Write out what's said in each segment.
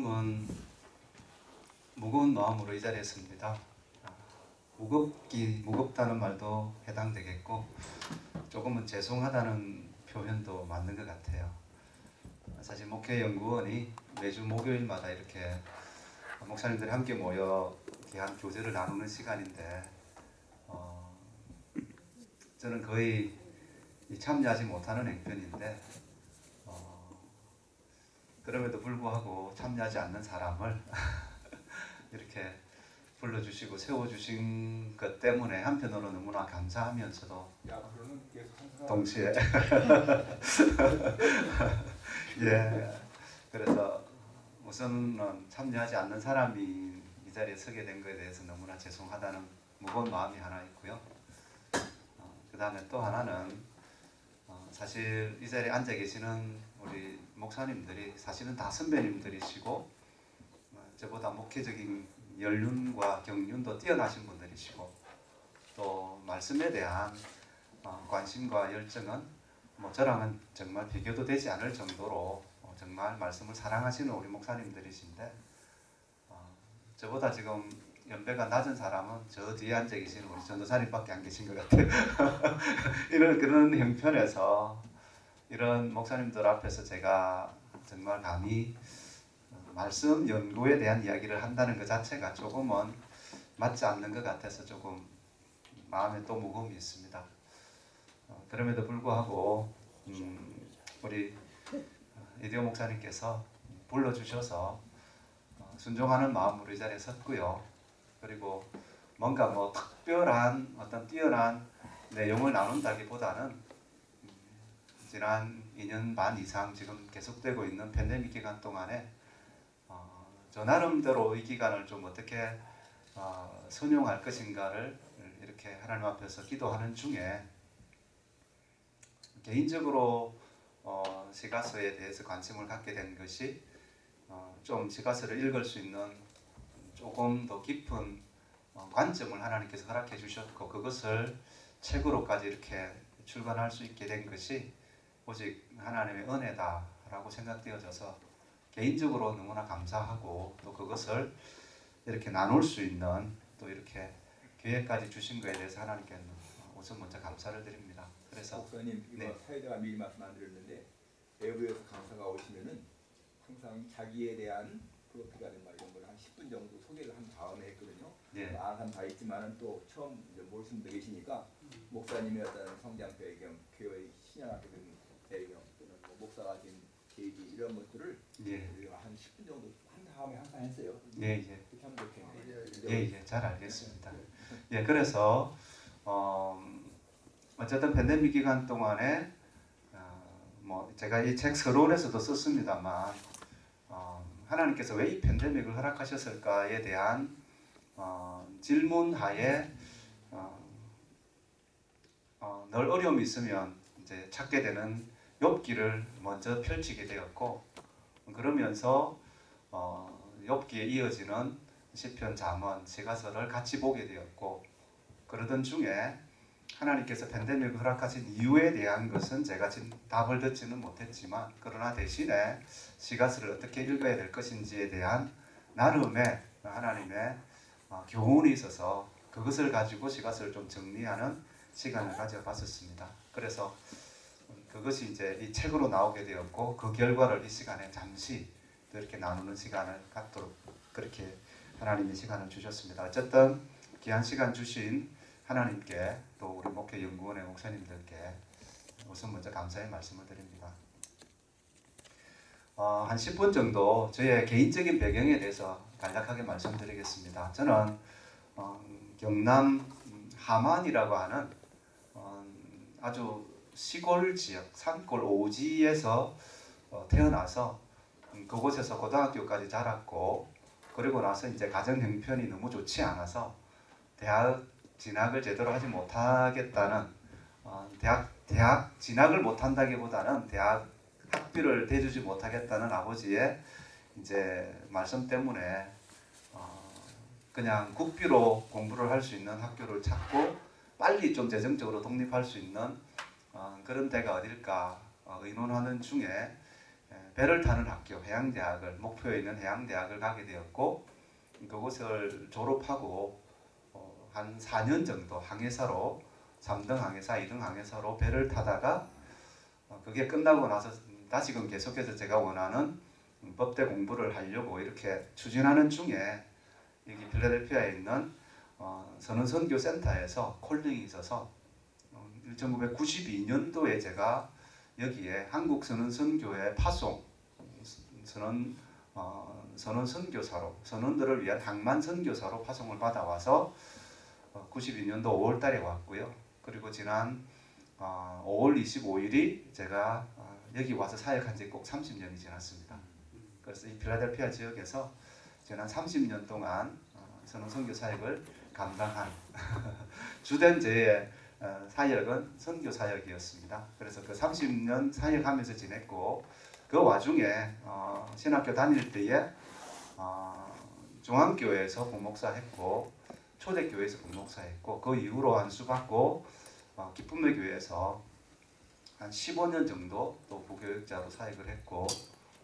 조금은 무거운 마음으로 이 자리에. 아, 무겁기 무겁다는 말도 해당되겠고 조금은 죄송하다는 표현도 맞는 것 같아요. 사실 목회연구원이 매주 목요일마다 이렇게 목사님들이 함께 모여 귀한 교제를 나누는 시간인데 어, 저는 거의 참여하지 못하는 행편인데 어, 그럼에도 불구하고 참여하지 않는 사람을 이렇게 불러주시고 세워주신 것 때문에 한편으로 너무나 감사하면서도 야 동시에 예 그래서 우선은 참여하지 않는 사람이 이 자리에 서게 된 것에 대해서 너무나 죄송하다는 무거운 마음이 하나 있고요. 어, 그 다음에 또 하나는 어, 사실 이 자리에 앉아 계시는 우리 목사님들이 사실은 다 선배님들이시고 어, 저보다 목회적인 연륜과 경륜도 뛰어나신 분들이시고 또 말씀에 대한 어, 관심과 열정은 뭐 저랑은 정말 비교도 되지 않을 정도로 어, 정말 말씀을 사랑하시는 우리 목사님들이신데 어, 저보다 지금 연배가 낮은 사람은 저 뒤에 앉아 계신 우리 전도사님밖에 안 계신 것 같아요. 이런 그런 형편에서 이런 목사님들 앞에서 제가 정말 감히 어, 말씀 연구에 대한 이야기를 한다는 것 자체가 조금은 맞지 않는 것 같아서 조금 마음에 또 무거움이 있습니다. 어, 그럼에도 불구하고 음, 우리 이디오 목사님께서 불러주셔서 어, 순종하는 마음으로 이 자리에 섰고요. 그리고 뭔가 뭐 특별한 어떤 뛰어난 내용을 나눈다기보다는 음, 지난 2년 반 이상 지금 계속되고 있는 팬데믹 기간 동안에 어, 저 나름대로 이 기간을 좀 어떻게 어, 선용할 것인가를 이렇게 하나님 앞에서 기도하는 중에 개인적으로 어, 시가서에 대해서 관심을 갖게 된 것이 어, 좀 시가서를 읽을 수 있는 조금 더 깊은 어, 관점을 하나님께서 허락해 주셨고 그것을 책으로까지 이렇게 출간할 수 있게 된 것이 오직 하나님의 은혜다라고 생각되어져서 개인적으로 너무나 감사하고 또 그것을 이렇게 나눌 수 있는 또 이렇게 기회까지 주신 것에 대해서 하나님께 우선 먼저 감사를 드립니다. 그래서 목사님 이거 네. 사회자가 미리 말씀 안 드렸는데 외부에서 강사가 오시면은 항상 자기에 대한 프로필이라든가 이런 걸 한 10분 정도 소개를 한 다음에 했거든요. 예, 아는 다 있지만은 또 처음 이제 모르시는 계시니까 목사님의 어떤 성장 배경, 교회의 신앙학교 배경, 또는 뭐 목사가 된 계기 이런 것들을 예, 우리가 한 10분 정도 한 다음에 항상 했어요. 예, 예. 그렇게 하면 좋겠네요. 예, 예, 잘 알겠습니다. 예, 그래서 어, 어쨌든 팬데믹 기간 동안에 어, 뭐 제가 이 책 서론에서도 썼습니다만 어, 하나님께서 왜 이 팬데믹을 허락하셨을까에 대한 어, 질문 하에 어, 어, 늘 어려움이 있으면 이제 찾게 되는 욥기를 먼저 펼치게 되었고 그러면서 어, 욥기에 이어지는 시편, 잠언, 시가서를 같이 보게 되었고 그러던 중에 하나님께서 팬데믹을 허락하신 이유에 대한 것은 제가 지금 답을 듣지는 못했지만 그러나 대신에 시가서를 어떻게 읽어야 될 것인지에 대한 나름의 하나님의 어, 교훈이 있어서 그것을 가지고 시가서를 좀 정리하는 시간을 가져봤었습니다. 그래서 그것이 이제 이 책으로 나오게 되었고 그 결과를 이 시간에 잠시 또 이렇게 나누는 시간을 갖도록 그렇게 하나님이 시간을 주셨습니다. 어쨌든 귀한 시간 주신 하나님께 또 우리 목회 연구원의 목사님들께 우선 먼저 감사의 말씀을 드립니다. 어, 한 10분 정도 저의 개인적인 배경에 대해서 간략하게 말씀드리겠습니다. 저는 어, 경남 하만이라고 하는 어, 아주 시골 지역 산골 오지에서 어, 태어나서 음, 그곳에서 고등학교까지 자랐고 그리고 나서 이제 가정 형편이 너무 좋지 않아서 대학 진학을 제대로 하지 못하겠다는 어, 대학 대학 진학을 못한다기보다는 대학 학비를 대주지 못하겠다는 아버지의 이제 말씀 때문에 어, 그냥 국비로 공부를 할 수 있는 학교를 찾고 빨리 좀 재정적으로 독립할 수 있는 어, 그런 데가 어딜까 어, 의논하는 중에 예, 배를 타는 학교 해양대학을 목표에 있는 해양대학을 가게 되었고 그곳을 졸업하고 어, 한 4년 정도 항해사로 3등 항해사, 2등 항해사로 배를 타다가 어, 그게 끝나고 나서 다시금 계속해서 제가 원하는 음, 법대 공부를 하려고 이렇게 추진하는 중에 여기 필라델피아에 있는 어, 선언선교 센터에서 콜링이 있어서 어, 1992년도에 제가 여기에 한국 선언 선교회 파송 선언 어, 선언 선교사로 선언들을 위한 항만 선교사로 파송을 받아와서 어, 92년도 5월달에 왔고요. 그리고 지난 어, 5월 25일이 제가 어, 여기 와서 사역한 지 꼭 30년이 지났습니다. 그래서 이 필라델피아 지역에서 지난 30년 동안 어, 선언 선교 사역을 감당한 주된 제 어, 사역은 선교 사역이었습니다. 그래서 그 30년 사역하면서 지냈고 그 와중에 어, 신학교 다닐 때에 어, 중앙교회에서 부목사 했고 초대교회에서 부목사 했고 그 이후로 안수 받고 어, 기쁨의 교회에서 한 15년 정도 또 부교육자로 사역을 했고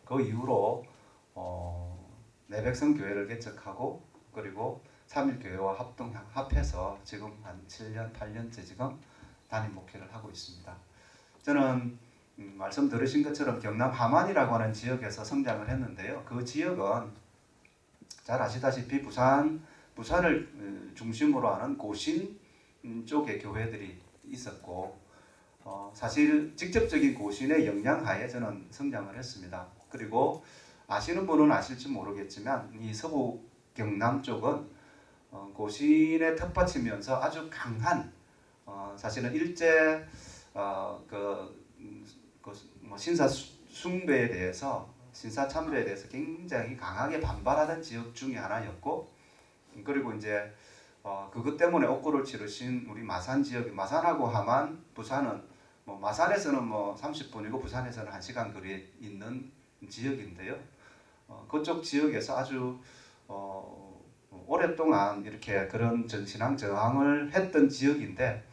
그 이후로 어, 내백성 교회를 개척하고 그리고 삼일교회와 합동 합해서 지금 한 7년 8년째 지금 담임 목회를 하고 있습니다. 저는 음, 말씀 들으신 것처럼 경남 함안이라고 하는 지역에서 성장을 했는데요. 그 지역은 잘 아시다시피 부산 부산을 음, 중심으로 하는 고신 음, 쪽의 교회들이 있었고 어, 사실 직접적인 고신의 영향하에 저는 성장을 했습니다. 그리고 아시는 분은 아실지 모르겠지만 이 서부 경남 쪽은 어, 고신에 텃밭이면서 아주 강한 어, 사실은 일제 어, 그, 음, 그뭐 신사 수- 숭배에 대해서 신사 참배에 대해서 굉장히 강하게 반발하던 지역 중에 하나였고 그리고 이제 어, 그것 때문에 옥고를 치르신 우리 마산 지역 마산하고 함안 부산은 뭐 마산에서는 뭐 30분이고 부산에서는 1시간 거리에 있는 지역인데요. 어, 그쪽 지역에서 아주 어, 오랫동안 이렇게 그런 전신앙 저항을 했던 지역인데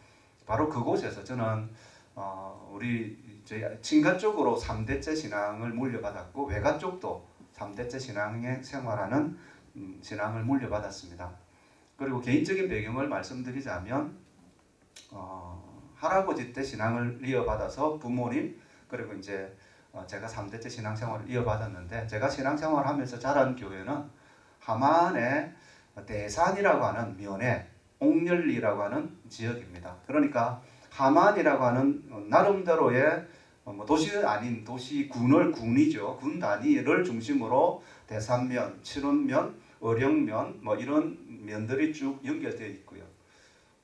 바로 그곳에서 저는 어, 우리 저희 친가 쪽으로 3대째 신앙을 물려받았고 외가 쪽도 3대째 신앙에 생활하는 음, 신앙을 물려받았습니다. 그리고 개인적인 배경을 말씀드리자면 어, 할아버지 때 신앙을 이어받아서 부모님 그리고 이제 어, 제가 3대째 신앙생활을 이어받았는데 제가 신앙생활을 하면서 자란 교회는 하만의 대산이라고 하는 면에 옥렬리라고 하는 지역입니다. 그러니까 하만이라고 하는 어, 나름대로의 어, 뭐 도시 아닌 도시 군을 군이죠. 군 단위를 중심으로 대산면, 칠원면, 어령면 뭐 이런 면들이 쭉 연결되어 있고요.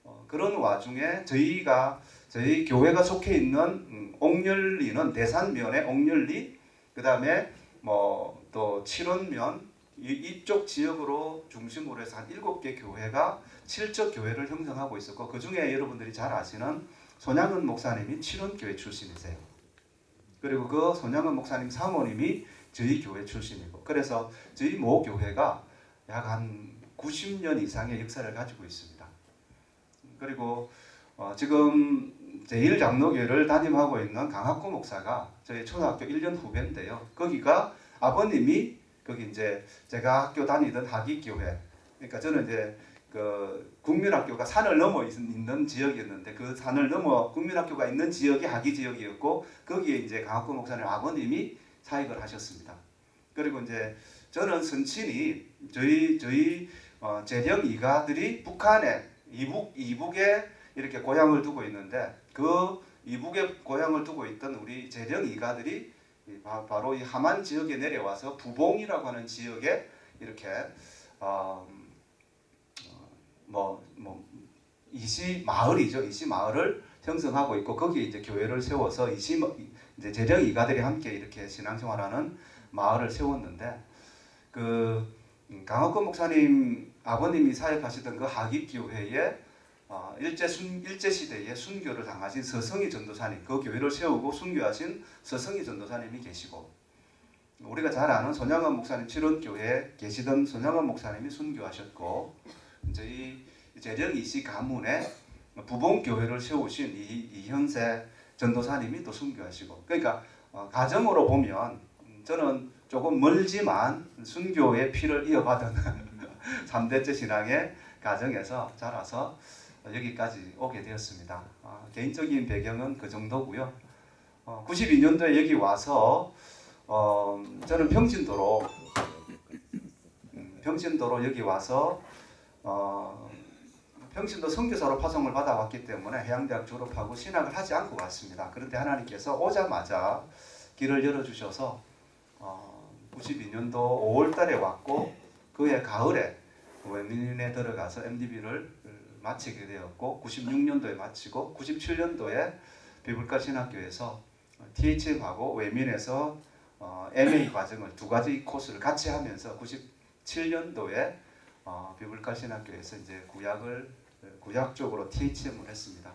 어, 그런 와중에 저희가 저희 교회가 속해 있는 음, 옥렬리는 대산면의 옥렬리 그 다음에 뭐 또 칠원면 이, 이쪽 지역으로 중심으로 해서 한 일곱 개 교회가 칠적 교회를 형성하고 있었고 그 중에 여러분들이 잘 아시는 손양은 목사님이 칠원교회 출신이세요. 그리고 그 손양은 목사님 사모님이 저희 교회 출신이고 그래서 저희 모 교회가 약 한 90년 이상의 역사를 가지고 있습니다. 그리고 어, 지금 제1장로교회를 담임하고 있는 강학구 목사가 저희 초등학교 1년 후배인데요. 거기가 아버님이 거기 이제 제가 학교 다니던 하기교회 그러니까 저는 이제 그 국민학교가 산을 넘어 있- 있는 지역이었는데 그 산을 넘어 국민학교가 있는 지역이 하기 지역이었고 거기에 이제 강학구 목사님 아버님이 사역을 하셨습니다. 그리고 이제 저는 선친이 저희 저희 어, 재령 이가들이 북한에 이북 이북에 이렇게 고향을 두고 있는데 그 이북에 고향을 두고 있던 우리 재령 이가들이 이 바- 바로 이 하만 지역에 내려와서 부봉이라고 하는 지역에 이렇게 어, 뭐 뭐 이시 마을이죠. 이시 마을을 형성하고 있고 거기에 이제 교회를 세워서 이시 이제 재령 이가들이 함께 이렇게 신앙생활하는 마을을 세웠는데 그 음, 강학권 목사님 아버님이 사역하시던 그 하깁 교회에 어, 일제 순 일제 시대에 순교를 당하신 서성희 전도사님 그 교회를 세우고 순교하신 서성희 전도사님이 계시고 우리가 잘 아는 손양원 목사님 칠원교회에 계시던 손양원 목사님이 순교하셨고 저희 재령 이시 가문에 부봉 교회를 세우신 이, 이현세 전도사님이 또 순교하시고 그러니까 어, 가정으로 보면 음, 저는 조금 멀지만 순교의 피를 이어받은 3대째 신앙의 가정에서 자라서 여기까지 오게 되었습니다. 아, 개인적인 배경은 그 정도고요. 어, 92년도에 여기 와서 어, 저는 평진도로 음, 평진도로 여기 와서 어, 평신도 선교사로 파송을 받아왔기 때문에 해양대학 졸업하고 신학을 하지 않고 왔습니다. 그런데 하나님께서 오자마자 길을 열어주셔서 어, 92년도 5월달에 왔고 그해 가을에 외민에 들어가서 MDB를 마치게 되었고 96년도에 마치고 97년도에 비불가 신학교에서 THM하고 외민에서 어, MA 과정을 두 가지 코스를 같이 하면서 97년도에 어, 비불가 신학교에서 이제 구약을 구약 쪽으로 THM을 했습니다.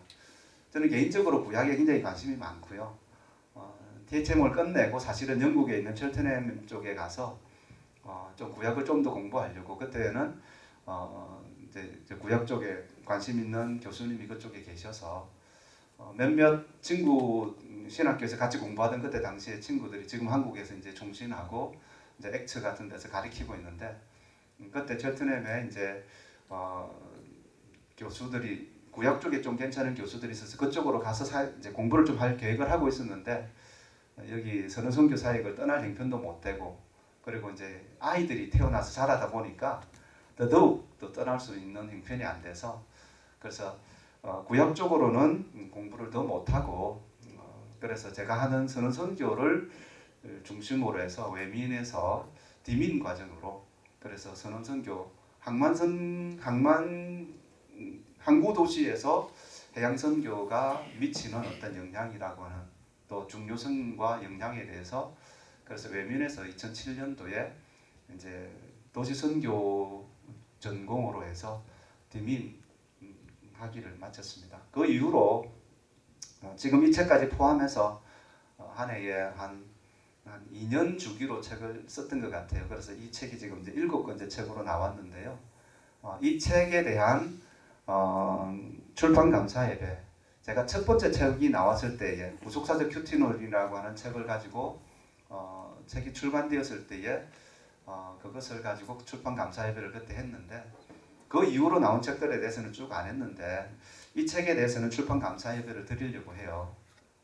저는 개인적으로 구약에 굉장히 관심이 많고요. 어, THM을 끝내고 사실은 영국에 있는 첼트넘 쪽에 가서 어, 좀 구약을 좀 더 공부하려고 그때는 어, 이제, 이제 구약 쪽에 관심 있는 교수님이 그쪽에 계셔서 어, 몇몇 친구 신학교에서 같이 공부하던 그때 당시에 친구들이 지금 한국에서 이제 종신하고 이제 엑츠 같은 데서 가르치고 있는데 음, 그때 첼트넘에 이제 어, 교수들이 구약 쪽에 좀 괜찮은 교수들이 있어서 그쪽으로 가서 사, 이제 공부를 좀 할 계획을 하고 있었는데 여기 선우선교 사역을 떠날 형편도 못 되고 그리고 이제 아이들이 태어나서 자라다 보니까 더더욱 또 떠날 수 있는 형편이 안 돼서 그래서 어, 구약 쪽으로는 공부를 더 못하고 어, 그래서 제가 하는 선언 선교를 중심으로 해서 외민에서 디민 과정으로 그래서 선언 선교 항만선 항만 항구 도시에서 해양 선교가 미치는 어떤 영향이라고 하는 또 중요성과 영향에 대해서 그래서 외민에서 2007년도에 이제 도시 선교 전공으로 해서 디민 학위를 마쳤습니다. 그 이후로 어, 지금 이 책까지 포함해서 어, 한 해에 한, 한 2년 주기로 책을 썼던 것 같아요. 그래서 이 책이 지금 이제 일곱 번째 책으로 나왔는데요. 어, 이 책에 대한 어, 출판 감사 예배. 제가 첫 번째 책이 나왔을 때에 구속사적 큐티놀이라고 하는 책을 가지고 어, 책이 출간되었을 때에 어, 그것을 가지고 출판 감사 예배를 그때 했는데 그 이후로 나온 책들에 대해서는 쭉 안 했는데 이 책에 대해서는 출판 감사 예배를 드리려고 해요.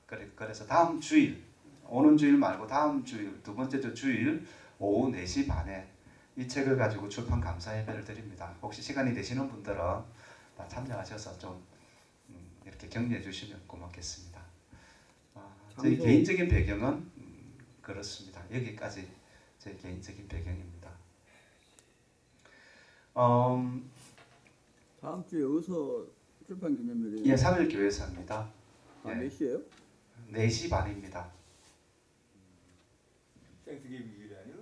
그래, 그래서 다음 주일 오는 주일 말고 다음 주일 두 번째 주 주일 오후 4시 반에 이 책을 가지고 출판 감사 예배를 드립니다. 혹시 시간이 되시는 분들은 다 참여하셔서 좀 음, 이렇게 격려해 주시면 고맙겠습니다. 아, 제 감사- 개인적인 배경은 음, 그렇습니다. 여기까지 제 개인적인 배경입니다. 음, 다음 주에 어디서 출판 기념일이에요? 예, 3일 교회사입니다. 아, 예. 몇 시에요? 4시 반입니다. Thanksgiving 주일이 아니고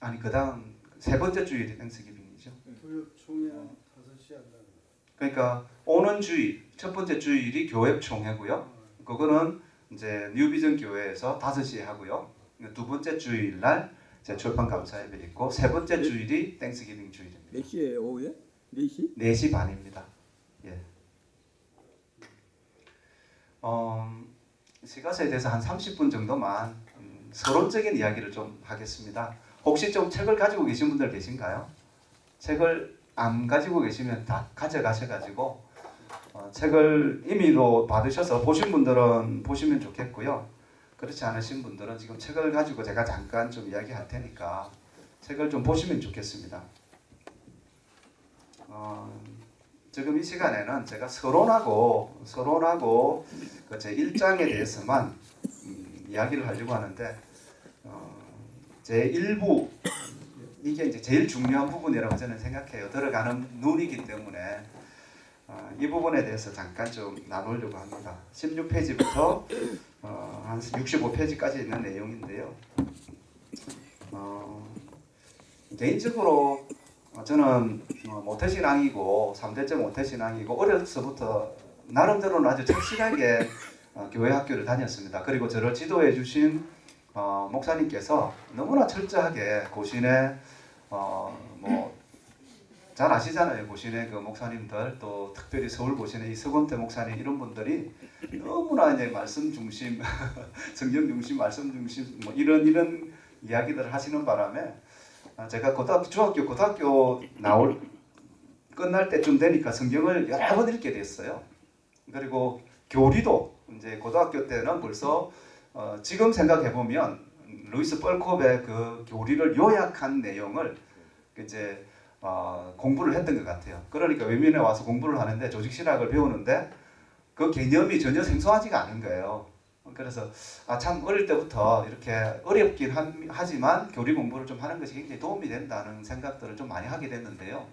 아니 그 다음 세 번째 주일이 Thanksgiving이죠. 교회 총회는 5시 한다는 거. 그러니까 오는 주일 첫 번째 주일이 교회 총회고요. 그거는 이제 뉴비전 교회에서 5시에 하고요. 두 번째 주일 날 이제 출판 감사 예배 있고 세 번째 주일이 땡스기빙 주일입니다. 몇 시에 오후에? 4시? 4시 반입니다. 예. 어, 시가서에 대해서 한 30분 정도만 음, 서론적인 이야기를 좀 하겠습니다. 혹시 좀 책을 가지고 계신 분들 계신가요? 책을 안 가지고 계시면 다 가져가셔가지고 어, 책을 임의로 받으셔서 보신 분들은 보시면 좋겠고요. 그렇지 않으신 분들은 지금 책을 가지고 제가 잠깐 좀 이야기할 테니까 책을 좀 보시면 좋겠습니다. 어, 지금 이 시간에는 제가 서론하고 서론하고 그제 1장에 대해서만 음, 이야기를 하려고 하는데 어, 제 1부 이게 이제 제일 중요한 부분이라고 저는 생각해요. 들어가는 눈이기 때문에 어, 이 부분에 대해서 잠깐 좀 나누려고 합니다. 16페이지부터 어, 한 65페이지까지 있는 내용인데요. 어, 개인적으로 어, 저는 어, 모태신앙이고 3대째 모태신앙이고 어려서부터 나름대로는 아주 착실하게 어, 교회 학교를 다녔습니다. 그리고 저를 지도해 주신 어, 목사님께서 너무나 철저하게 고신의 어, 뭐잘 아시잖아요. 고신의 그 목사님들 또 특별히 서울 고신의 이 서건태 목사님 이런 분들이 너무나 이제 말씀 중심, 성경 중심, 말씀 중심 뭐 이런 이런 이야기들을 하시는 바람에 아, 제가 고등학교 중학교 고등학교 나올 끝날 때쯤 되니까 성경을 여러 번 읽게 됐어요. 그리고 교리도 이제 고등학교 때는 벌써 어, 지금 생각해 보면 루이스 뻘콥의 그 교리를 요약한 내용을 이제 어, 공부를 했던 것 같아요. 그러니까 외면에 와서 공부를 하는데 조직 신학을 배우는데 그 개념이 전혀 생소하지가 않은 거예요. 그래서 아 참 어릴 때부터 이렇게 어렵긴 한- 하지만 교리 공부를 좀 하는 것이 굉장히 도움이 된다는 생각들을 좀 많이 하게 됐는데요.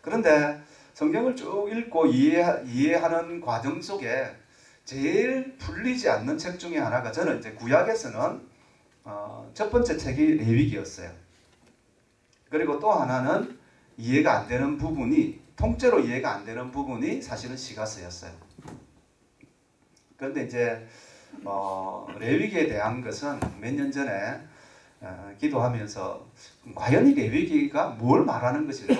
그런데 성경을 쭉 읽고 이해, 이해하는 과정 속에 제일 풀리지 않는 책 중에 하나가 저는 이제 구약에서는 어, 첫 번째 책이 레위기였어요. 그리고 또 하나는 이해가 안 되는 부분이 통째로 이해가 안 되는 부분이 사실은 시가서였어요. 그런데 이제 어, 레위기에 대한 것은 몇 년 전에 어, 기도하면서 과연 이 레위기가 뭘 말하는 것일까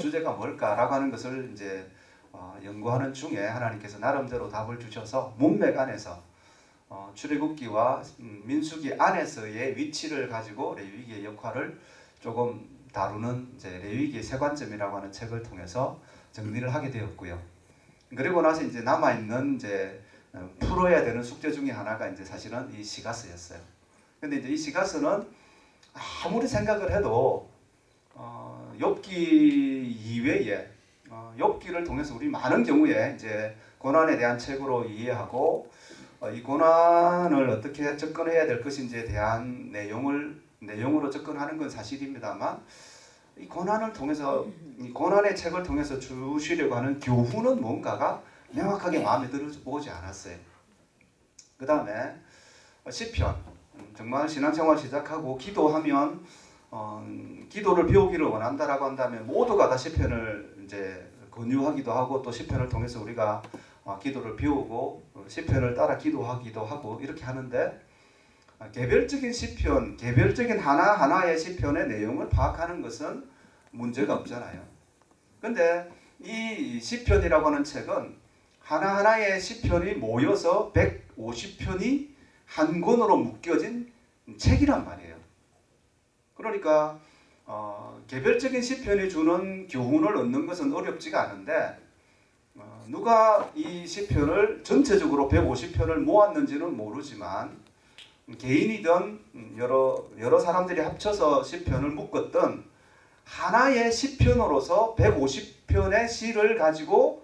주제가 뭘까라고 하는 것을 이제 어, 연구하는 중에 하나님께서 나름대로 답을 주셔서 문맥 안에서 어, 출애굽기와 음, 민수기 안에서의 위치를 가지고 레위기의 역할을 조금 다루는 이제 레위기의 세 관점이라고 하는 책을 통해서 정리를 하게 되었고요. 그리고 나서 이제 남아 있는 이제 어, 풀어야 되는 숙제 중에 하나가 이제 사실은 이 시가서였어요. 근데 이제 이 시가서는 아무리 생각을 해도 어, 욥기 이외에 어, 욥기를 통해서 우리 많은 경우에 이제 고난에 대한 책으로 이해하고 어, 이 고난을 어떻게 접근해야 될 것인지에 대한 내용을 내용으로 접근하는 건 사실입니다만 이 고난을 통해서 이 고난의 책을 통해서 주시려고 하는 교훈은 뭔가가 명확하게 마음에 들어오지 않았어요. 그 다음에 시편 음, 정말 신앙생활 시작하고 기도하면 어, 기도를 배우기를 원한다라고 한다면 모두가 다 시편을 이제 권유하기도 하고 또 시편을 통해서 우리가 어, 기도를 배우고 어, 시편을 따라 기도하기도 하고 이렇게 하는데 어, 개별적인 시편, 개별적인 하나 하나의 시편의 내용을 파악하는 것은 문제가 없잖아요. 근데 이 시편이라고 하는 책은 하나 하나의 시편이 모여서 150편이 한 권으로 묶여진 책이란 말이에요. 그러니까 어, 개별적인 시편이 주는 교훈을 얻는 것은 어렵지가 않은데 어, 누가 이 시편을 전체적으로 150편을 모았는지는 모르지만 개인이든 여러 여러 사람들이 합쳐서 시편을 묶었던 하나의 시편으로서 150편의 시를 가지고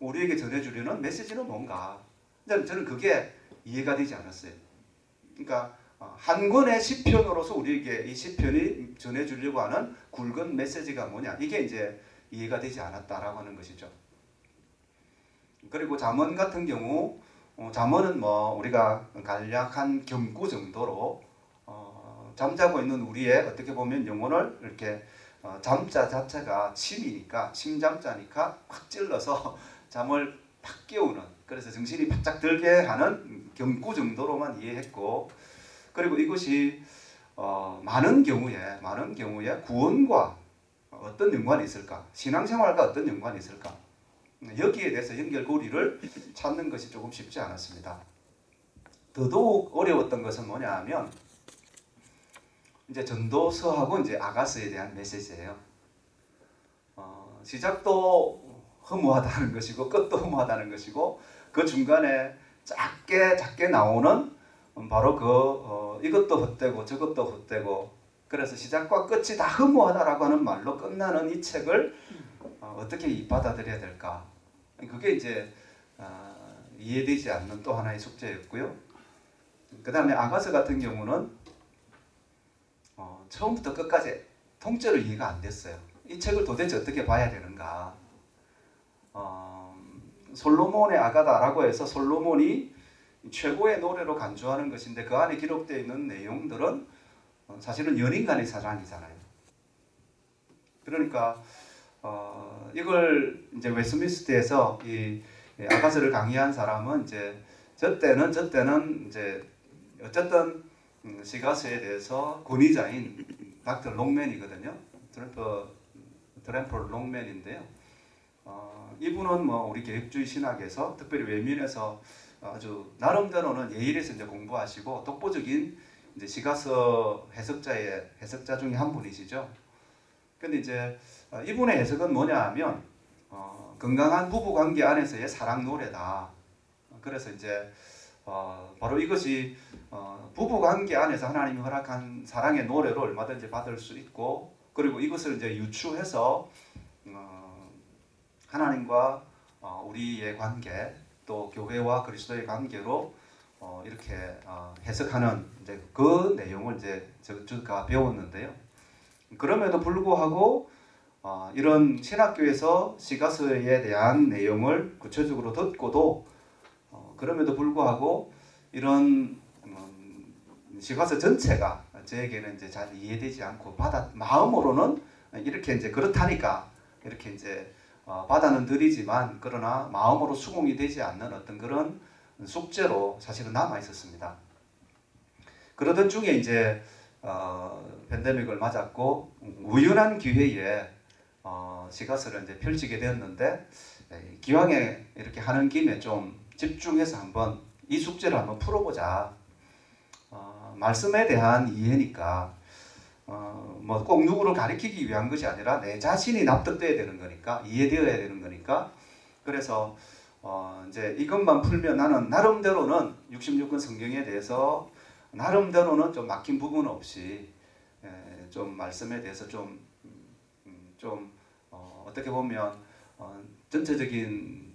우리에게 전해주려는 메시지는 뭔가? 저는 그게 이해가 되지 않았어요. 그러니까 어, 한 권의 시편으로서 우리에게 이 시편이 전해주려고 하는 굵은 메시지가 뭐냐? 이게 이제 이해가 되지 않았다라고 하는 것이죠. 그리고 잠언 같은 경우 어, 잠언은 뭐 우리가 간략한 경구 정도로 어, 잠자고 있는 우리의 어떻게 보면 영혼을 이렇게 어, 잠자 자체가 침이니까 침잠자니까 확 찔러서 잠을 팍 깨우는 그래서 정신이 바짝 들게 하는 경구 정도로만 이해했고 그리고 이것이 어, 많은 경우에 많은 경우에 구원과 어떤 연관이 있을까 신앙생활과 어떤 연관이 있을까 여기에 대해서 연결고리를 찾는 것이 조금 쉽지 않았습니다. 더더욱 어려웠던 것은 뭐냐 하면 이제 전도서하고 이제 아가서에 대한 메시지예요. 어, 시작도 허무하다는 것이고 끝도 허무하다는 것이고 그 중간에 작게 작게 나오는 바로 그 어, 이것도 헛되고 저것도 헛되고 그래서 시작과 끝이 다 허무하다라고 하는 말로 끝나는 이 책을 어, 어떻게 받아들여야 될까? 그게 이제 어, 이해되지 않는 또 하나의 숙제였고요. 그 다음에 아가서 같은 경우는 어, 처음부터 끝까지 통째로 이해가 안 됐어요. 이 책을 도대체 어떻게 봐야 되는가? 어, 솔로몬의 아가다라고 해서 솔로몬이 최고의 노래로 간주하는 것인데 그 안에 기록되어 있는 내용들은 어, 사실은 연인 간의 사랑이잖아요. 그러니까 어, 이걸 이제 웨스민스터에서 이 아가서를 강의한 사람은 이제 저 때는 저 때는 이제 어쨌든 음, 시가서에 대해서 권위자인 닥터 롱맨이거든요. 트렘퍼 트렘퍼 롱맨인데요. 어, 이분은 뭐 우리 개혁주의 신학에서 특별히 웨민에서 아주 나름대로는 예일에서 이제 공부하시고 독보적인 이제 시가서 해석자의 해석자 중에 한 분이시죠. 근데 이제 어, 이분의 해석은 뭐냐 하면 어, 건강한 부부 관계 안에서의 사랑 노래다. 그래서 이제 어, 바로 이것이 어, 부부 관계 안에서 하나님이 허락한 사랑의 노래를 얼마든지 받을 수 있고 그리고 이것을 이제 유추해서 어, 하나님과 어, 우리의 관계 또 교회와 그리스도의 관계로 어, 이렇게 어, 해석하는 이제 그 내용을 이제 저- 제가 배웠는데요. 그럼에도 불구하고 어, 이런 신학교에서 시가서에 대한 내용을 구체적으로 듣고도 어, 그럼에도 불구하고 이런 음, 시가서 전체가 저에게는 이제 잘 이해되지 않고 받아 마음으로는 이렇게 이제 그렇다니까 이렇게 이제 어, 받아는 드리지만 그러나 마음으로 수긍이 되지 않는 어떤 그런 숙제로 사실은 남아 있었습니다. 그러던 중에 이제 어, 팬데믹을 맞았고 우연한 기회에 어, 시가서를 이제 펼치게 되었는데 에, 기왕에 이렇게 하는 김에 좀 집중해서 한번 이 숙제를 한번 풀어보자. 어, 말씀에 대한 이해니까 어, 뭐꼭 누구를 가리키기 위한 것이 아니라 내 자신이 납득돼야 되는 거니까 이해되어야 되는 거니까. 그래서 어, 이제 이것만 풀면 나는 나름대로는 66권 성경에 대해서 나름대로는 좀 막힌 부분 없이 에, 좀 말씀에 대해서 좀 음, 좀 어, 어떻게 보면 어, 전체적인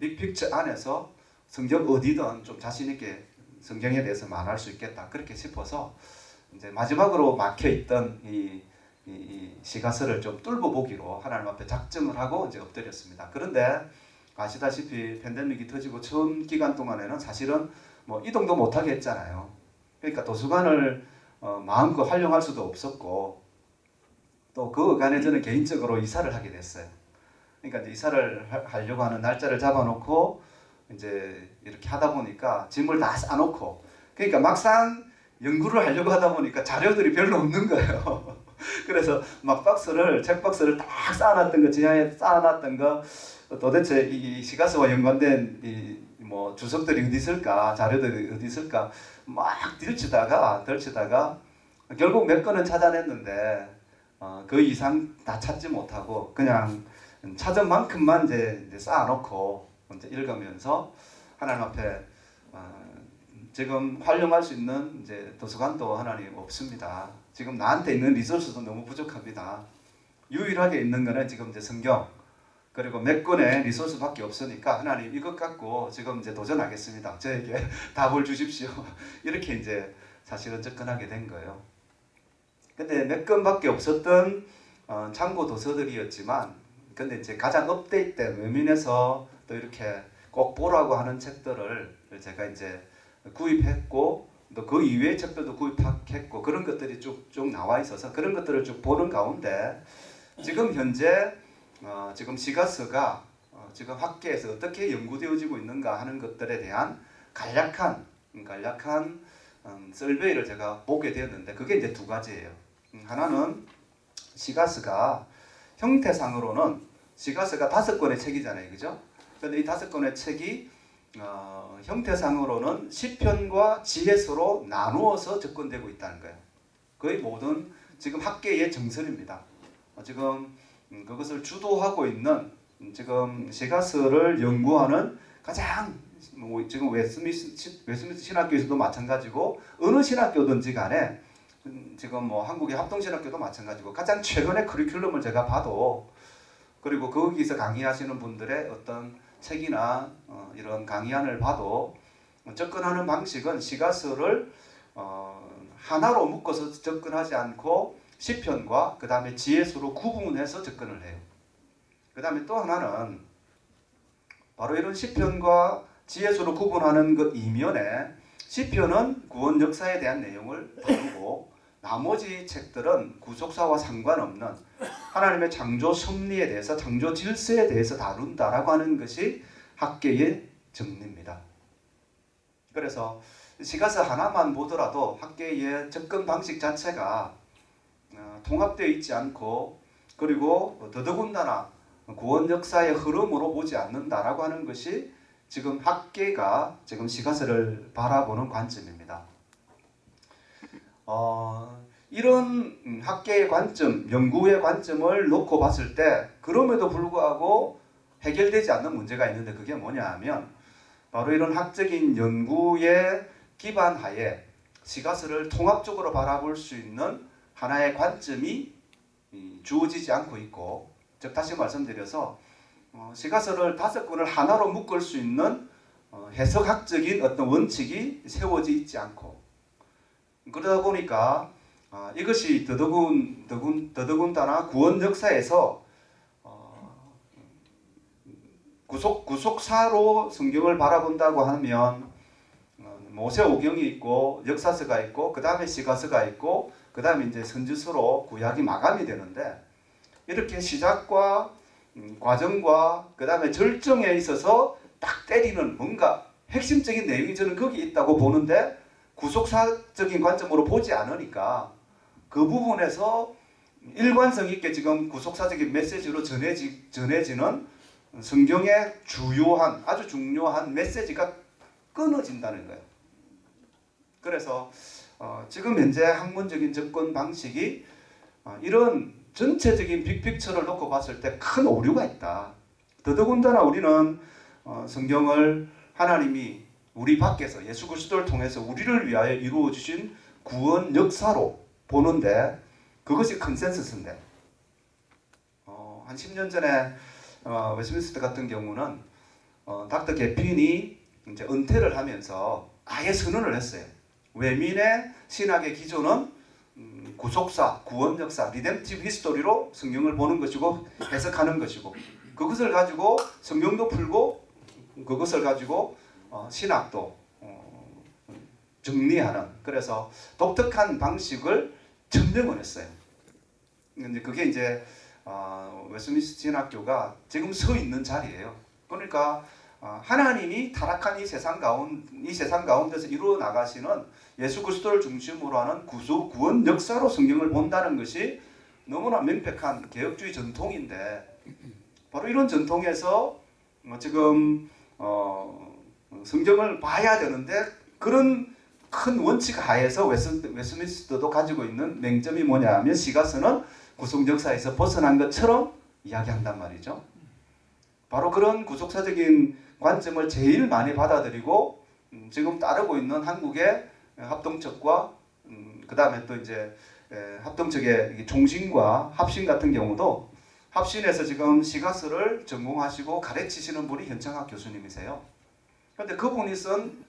빅픽처 안에서 성경 어디든 좀 자신 있게 성경에 대해서 말할 수 있겠다. 그렇게 싶어서 이제 마지막으로 막혀 있던 이, 이, 이 시가서를 좀 뚫어 보기로 하나님 앞에 작정을 하고 이제 엎드렸습니다. 그런데 아시다시피 팬데믹이 터지고 처음 기간 동안에는 사실은 뭐 이동도 못하게 했잖아요. 그러니까 도서관을 어, 마음껏 활용할 수도 없었고 또그 어간에 저는 개인적으로 이사를 하게 됐어요. 그러니까 이사를 하- 하려고 하는 날짜를 잡아놓고 이제 이렇게 하다 보니까 짐을 다 싸놓고 그러니까 막상 연구를 하려고 하다 보니까 자료들이 별로 없는 거예요. 그래서 막 박스를 책 박스를 딱 쌓아놨던 거 지하에 쌓아놨던 거 도대체 이 시가서와 연관된 이 뭐 주석들이 어디 있을까 자료들이 어디 있을까 막 들치다가 들치다가 결국 몇 건은 찾아냈는데 어, 그 이상 다 찾지 못하고 그냥 찾은 만큼만 이제, 이제 쌓아놓고 이제 읽으면서 하나님 앞에 어, 지금 활용할 수 있는 이제 도서관도 하나님 없습니다. 지금 나한테 있는 리소스도 너무 부족합니다. 유일하게 있는 거는 지금 이제 성경 그리고 몇 권의 리소스밖에 없으니까 하나님 이것 갖고 지금 이제 도전하겠습니다. 저에게 답을 주십시오. 이렇게 이제 사실은 접근하게 된 거예요. 근데 몇 권밖에 없었던 어, 참고 도서들이었지만 근데 이제 가장 업데이트된 외민에서 또 이렇게 꼭 보라고 하는 책들을 제가 이제 구입했고 또 그 이외의 책들도 구입했고 그런 것들이 쭉쭉 나와 있어서 그런 것들을 쭉 보는 가운데 지금 현재 어, 지금 시가서가 어, 지금 학계에서 어떻게 연구되어지고 있는가 하는 것들에 대한 간략한 음, 간략한 음, 설베이를 제가 보게 되었는데 그게 이제 두 가지예요. 음, 하나는 시가서가 형태상으로는 시가서가 다섯 권의 책이잖아요, 그죠? 그런데 이 다섯 권의 책이 어, 형태상으로는 시편과 지혜서로 나누어서 접근되고 있다는 거예요. 거의 모든 지금 학계의 정설입니다. 어, 지금 음, 그것을 주도하고 있는 음, 지금 시가서를 연구하는 가장 뭐 지금 웨스미스 신학교에서도 마찬가지고 어느 신학교든지 간에 음, 지금 뭐 한국의 합동신학교도 마찬가지고 가장 최근의 커리큘럼을 제가 봐도 그리고 거기서 강의하시는 분들의 어떤 책이나 어, 이런 강의안을 봐도 접근하는 방식은 시가서를 어, 하나로 묶어서 접근하지 않고 시편과 그 다음에 지혜수로 구분해서 접근을 해요. 그 다음에 또 하나는 바로 이런 시편과 지혜수로 구분하는 그 이면에 시편은 구원 역사에 대한 내용을 다루고 나머지 책들은 구속사와 상관없는 하나님의 창조 섭리에 대해서 창조 질서에 대해서 다룬다라고 하는 것이 학계의 정리입니다. 그래서 시가서 하나만 보더라도 학계의 접근 방식 자체가 어, 통합되어 있지 않고 그리고 더더군다나 구원 역사의 흐름으로 보지 않는다라고 하는 것이 지금 학계가 지금 시가서를 바라보는 관점입니다. 어, 이런 음, 학계의 관점, 연구의 관점을 놓고 봤을 때 그럼에도 불구하고 해결되지 않는 문제가 있는데 그게 뭐냐 하면 바로 이런 학적인 연구의 기반 하에 시가스를 통합적으로 바라볼 수 있는 하나의 관점이 이, 주어지지 않고 있고 즉 다시 말씀드려서 어, 시가서를 다섯 권을 하나로 묶을 수 있는 어, 해석학적인 어떤 원칙이 세워져 있지 않고 그러다 보니까 아, 이것이 더더군 더군 더더군다나 구원 역사에서 어, 구속 구속사로 성경을 바라본다고 하면 어, 모세오경이 있고 역사서가 있고 그 다음에 시가서가 있고 그 다음에 이제 선지서로 구약이 마감이 되는데 이렇게 시작과 음, 과정과 그 다음에 절정에 있어서 딱 때리는 뭔가 핵심적인 내용이 저는 거기 있다고 보는데 구속사적인 관점으로 보지 않으니까 그 부분에서 일관성 있게 지금 구속사적인 메시지로 전해지, 전해지는 성경의 주요한 아주 중요한 메시지가 끊어진다는 거예요. 그래서 어, 지금 현재 학문적인 접근 방식이 어, 이런 전체적인 빅픽처를 놓고 봤을 때 큰 오류가 있다. 더더군다나 우리는 어, 성경을 하나님이 우리 밖에서 예수 그리스도를 통해서 우리를 위하여 이루어 주신 구원 역사로 보는데 그것이 consensus인데 어, 한 10년 전에 어, 웨스민스터 같은 경우는 어, 닥터 개핀이 이제 은퇴를 하면서 아예 선언을 했어요. 웨민의 신학의 기조는 음, 구속사, 구원 역사, redemptive history로 성경을 보는 것이고 해석하는 것이고 그것을 가지고 성경도 풀고 그것을 가지고 어, 신학도 어, 정리하는 그래서 독특한 방식을 증명을 했어요. 근데 그게 이제 어, 웨스민스터 신학교가 지금 서 있는 자리예요. 그러니까 어, 하나님이 타락한 이 세상 가운 이 세상 가운데서 이루어 나가시는 예수 그리스도를 중심으로 하는 구속 구원 역사로 성경을 본다는 것이 너무나 명백한 개혁주의 전통인데 바로 이런 전통에서 어, 지금 어, 성경을 봐야 되는데 그런 큰 원칙 하에서 웨스, 웨스민스터도 가지고 있는 맹점이 뭐냐 하면 시가서는 구속 역사에서 벗어난 것처럼 이야기한단 말이죠. 바로 그런 구속사적인 관점을 제일 많이 받아들이고 음, 지금 따르고 있는 한국의 합동측과 음, 그 다음에 또 이제 이게 종신과 합신 같은 경우도 합신에서 지금 시가서를 전공하시고 가르치시는 분이 현창학 교수님이세요. 그런데 그분이 쓴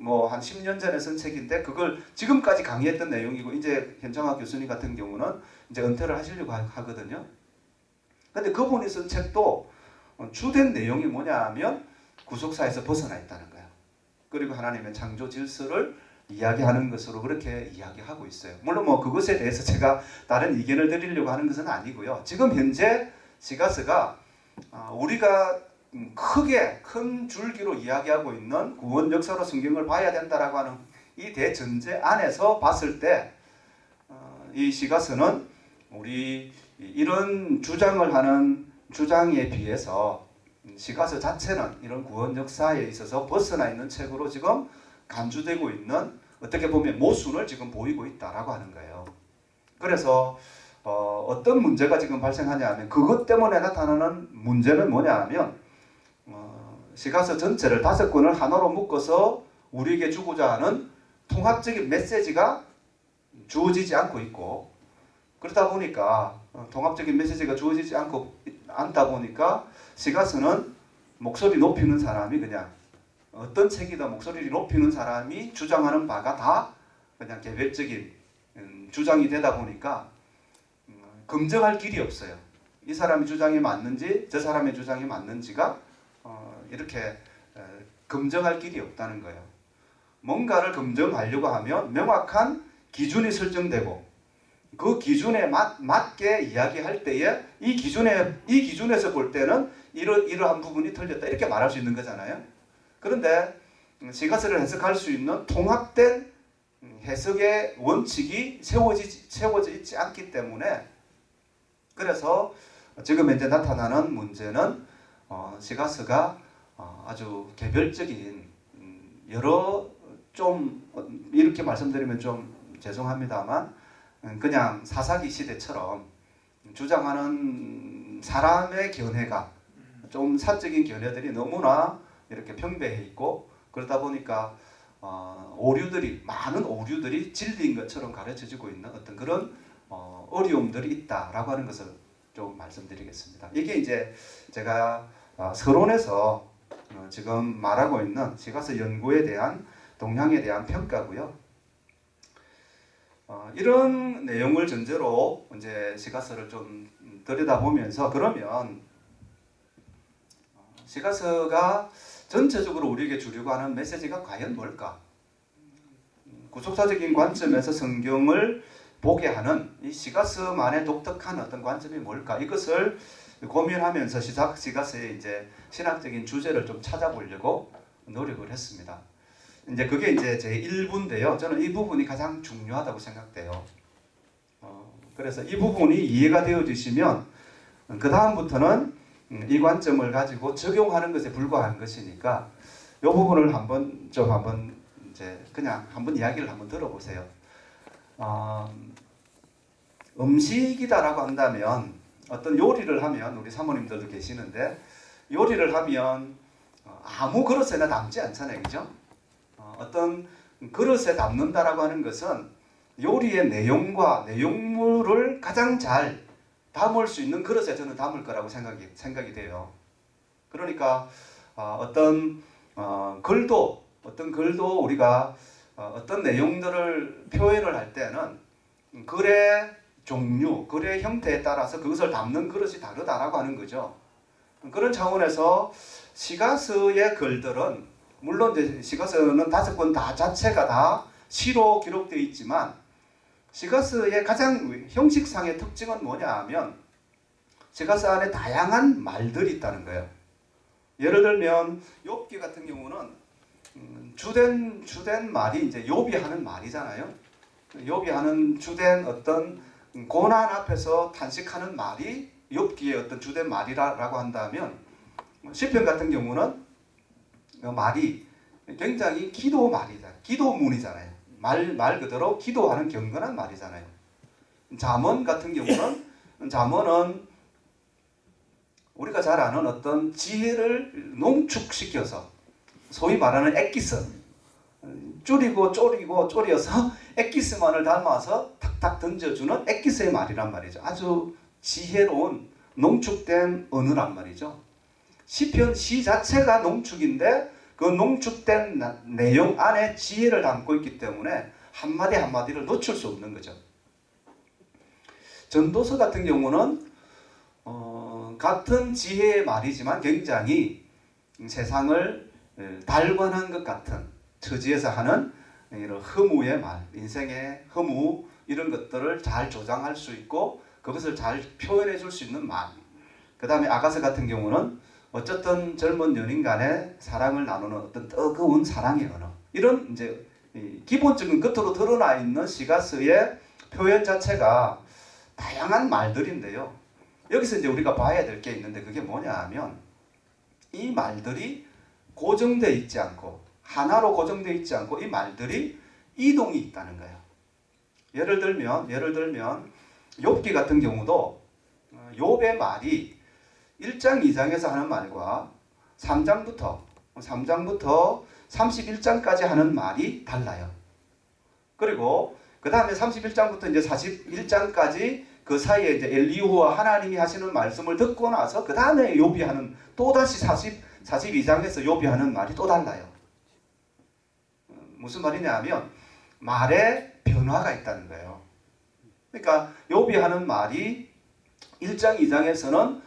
뭐 한 10년 전에 쓴 책인데 그걸 지금까지 강의했던 내용이고 이제 현창학 교수님 같은 경우는 이제 은퇴를 하시려고 하- 하거든요. 근데 그분이 쓴 책도 어, 주된 내용이 뭐냐 하면 구속사에서 벗어나 있다는 거예요. 그리고 하나님의 창조 질서를 이야기하는 것으로 그렇게 이야기하고 있어요. 물론 뭐 그것에 대해서 제가 다른 의견을 드리려고 하는 것은 아니고요. 지금 현재 시가스가 아, 우리가 음, 크게 큰 줄기로 이야기하고 있는 구원 역사로 성경을 봐야 된다라고 하는 이 대전제 안에서 봤을 때 어, 이 시가스는 우리 이런 주장을 하는 주장에 비해서 시가서 자체는 이런 구원 역사에 있어서 벗어나 있는 책으로 지금 간주되고 있는 어떻게 보면 모순을 지금 보이고 있다라고 하는 거예요. 그래서 어, 어떤 문제가 지금 발생하냐면 그것 때문에 나타나는 문제는 뭐냐 하면 어, 시가서 전체를 다섯 권을 하나로 묶어서 우리에게 주고자 하는 통합적인 메시지가 주어지지 않고 있고 그러다 보니까 어, 통합적인 메시지가 주어지지 않고 않다 보니까 시가서는 목소리 높이는 사람이 그냥 어떤 책이다 목소리를 높이는 사람이 주장하는 바가 다 그냥 개별적인 음, 주장이 되다 보니까 음, 검증할 길이 없어요. 이 사람의 주장이 맞는지 저 사람의 주장이 맞는지가 어, 이렇게 에, 검증할 길이 없다는 거예요. 뭔가를 검증하려고 하면 명확한 기준이 설정되고 그 기준에 맞, 맞게 이야기할 때에 이 기준에 이 기준에서 볼 때는 이러, 이러한 부분이 틀렸다 이렇게 말할 수 있는 거잖아요. 그런데 음, 시가서를 해석할 수 있는 통합된 음, 해석의 원칙이 세워지, 세워져 있지 않기 때문에 그래서 지금 현재 나타나는 문제는 어, 시가서가 어, 아주 개별적인 음, 여러 좀 어, 이렇게 말씀드리면 좀 죄송합니다만 음, 그냥 사사기 시대처럼 주장하는 사람의 견해가 좀 사적인 견해들이 너무나 이렇게 평배해 있고 그러다 보니까 어, 오류들이 많은 오류들이 진리인 것처럼 가르쳐지고 있는 어떤 그런 어, 어려움들이 있다라고 하는 것을 좀 말씀드리겠습니다. 이게 이제 제가 어, 서론에서 어, 지금 말하고 있는 시가서 연구에 대한 동향에 대한 평가고요. 어, 이런 내용을 전제로 이제 시가서를 좀 들여다보면서 그러면 어, 시가서가 전체적으로 우리에게 주려고 하는 메시지가 과연 뭘까? 음, 구속사적인 관점에서 성경을 보게 하는 이 시가서만의 독특한 어떤 관점이 뭘까? 이것을 고민하면서 시작 시가서의 이제 신학적인 주제를 좀 찾아보려고 노력을 했습니다. 이제 그게 이제 제 1부인데요. 저는 이 부분이 가장 중요하다고 생각돼요. 어, 그래서 이 부분이 이해가 되어지시면 그 다음부터는 음, 이 관점을 가지고 적용하는 것에 불과한 것이니까 이 부분을 한번 좀 한번 이제 그냥 한번 이야기를 한번 들어보세요. 어, 음식이다라고 한다면 어떤 요리를 하면 우리 사모님들도 계시는데 요리를 하면 어, 아무 그릇에나 담지 않잖아요, 그죠? 어, 어떤 그릇에 담는다라고 하는 것은 요리의 내용과 내용물을 가장 잘 담을 수 있는 그릇에 저는 담을 거라고 생각이 생각이 돼요. 그러니까 어, 어떤 어, 글도 어떤 글도 우리가 어, 어떤 내용들을 표현을 할 때는 글의 종류, 글의 형태에 따라서 그것을 담는 그릇이 다르다라고 하는 거죠. 그런 차원에서 시가서의 글들은 물론 이제 시가서는 다섯 권 다 자체가 다 시로 기록되어 있지만 시가서의 가장 형식상의 특징은 뭐냐 하면 시가서 안에 다양한 말들이 있다는 거예요. 예를 들면 욥기 같은 경우는 음, 주된 주된 말이 이제 욥이 하는 말이잖아요. 욥이 하는 주된 어떤 고난 앞에서 탄식하는 말이 욥기의 어떤 주된 말이라고 한다면 시편 같은 경우는 그 말이 굉장히 기도 말이다. 기도문이잖아요. 말, 말 그대로 기도하는 경건한 말이잖아요. 잠언 같은 경우는 잠언은 우리가 잘 아는 어떤 지혜를 농축시켜서 소위 말하는 엑기스 줄이고 쪼리고 쪼려서 엑기스만을 담아서 탁탁 던져주는 엑기스의 말이란 말이죠. 아주 지혜로운 농축된 언어란 말이죠. 시편 시 자체가 농축인데 그 농축된 나- 내용 안에 지혜를 담고 있기 때문에 한마디 한마디를 놓칠 수 없는 거죠. 전도서 같은 경우는 어, 같은 지혜의 말이지만 굉장히 세상을 에, 달관한 것 같은 처지에서 하는 이런 허무의 말, 인생의 허무 이런 것들을 잘 조장할 수 있고 그것을 잘 표현해 줄 수 있는 말. 그 다음에 아가서 같은 경우는 어쨌든 젊은 연인 간의 사랑을 나누는 어떤 뜨거운 사랑의 언어. 이런 이제 이 기본적인 겉으로 드러나 있는 시가서의 표현 자체가 다양한 말들인데요. 여기서 이제 우리가 봐야 될 게 있는데 그게 뭐냐 하면 이 말들이 고정되어 있지 않고 하나로 고정되어 있지 않고 이 말들이 이동이 있다는 거예요. 예를 들면 예를 들면 욥기 같은 경우도 어, 욥의 말이 1장 2장에서 하는 말과 3장부터 3장부터 31장까지 하는 말이 달라요. 그리고 그 다음에 31장부터 이제 41장까지 그 사이에 이제 엘리후와 하나님이 하시는 말씀을 듣고 나서 그 다음에 욥이 하는 또 다시 40 42장에서 욥이 하는 말이 또 달라요. 어, 무슨 말이냐 하면 말에 변화가 있다는 거예요. 그러니까 욥이 하는 말이 1장 2장에서는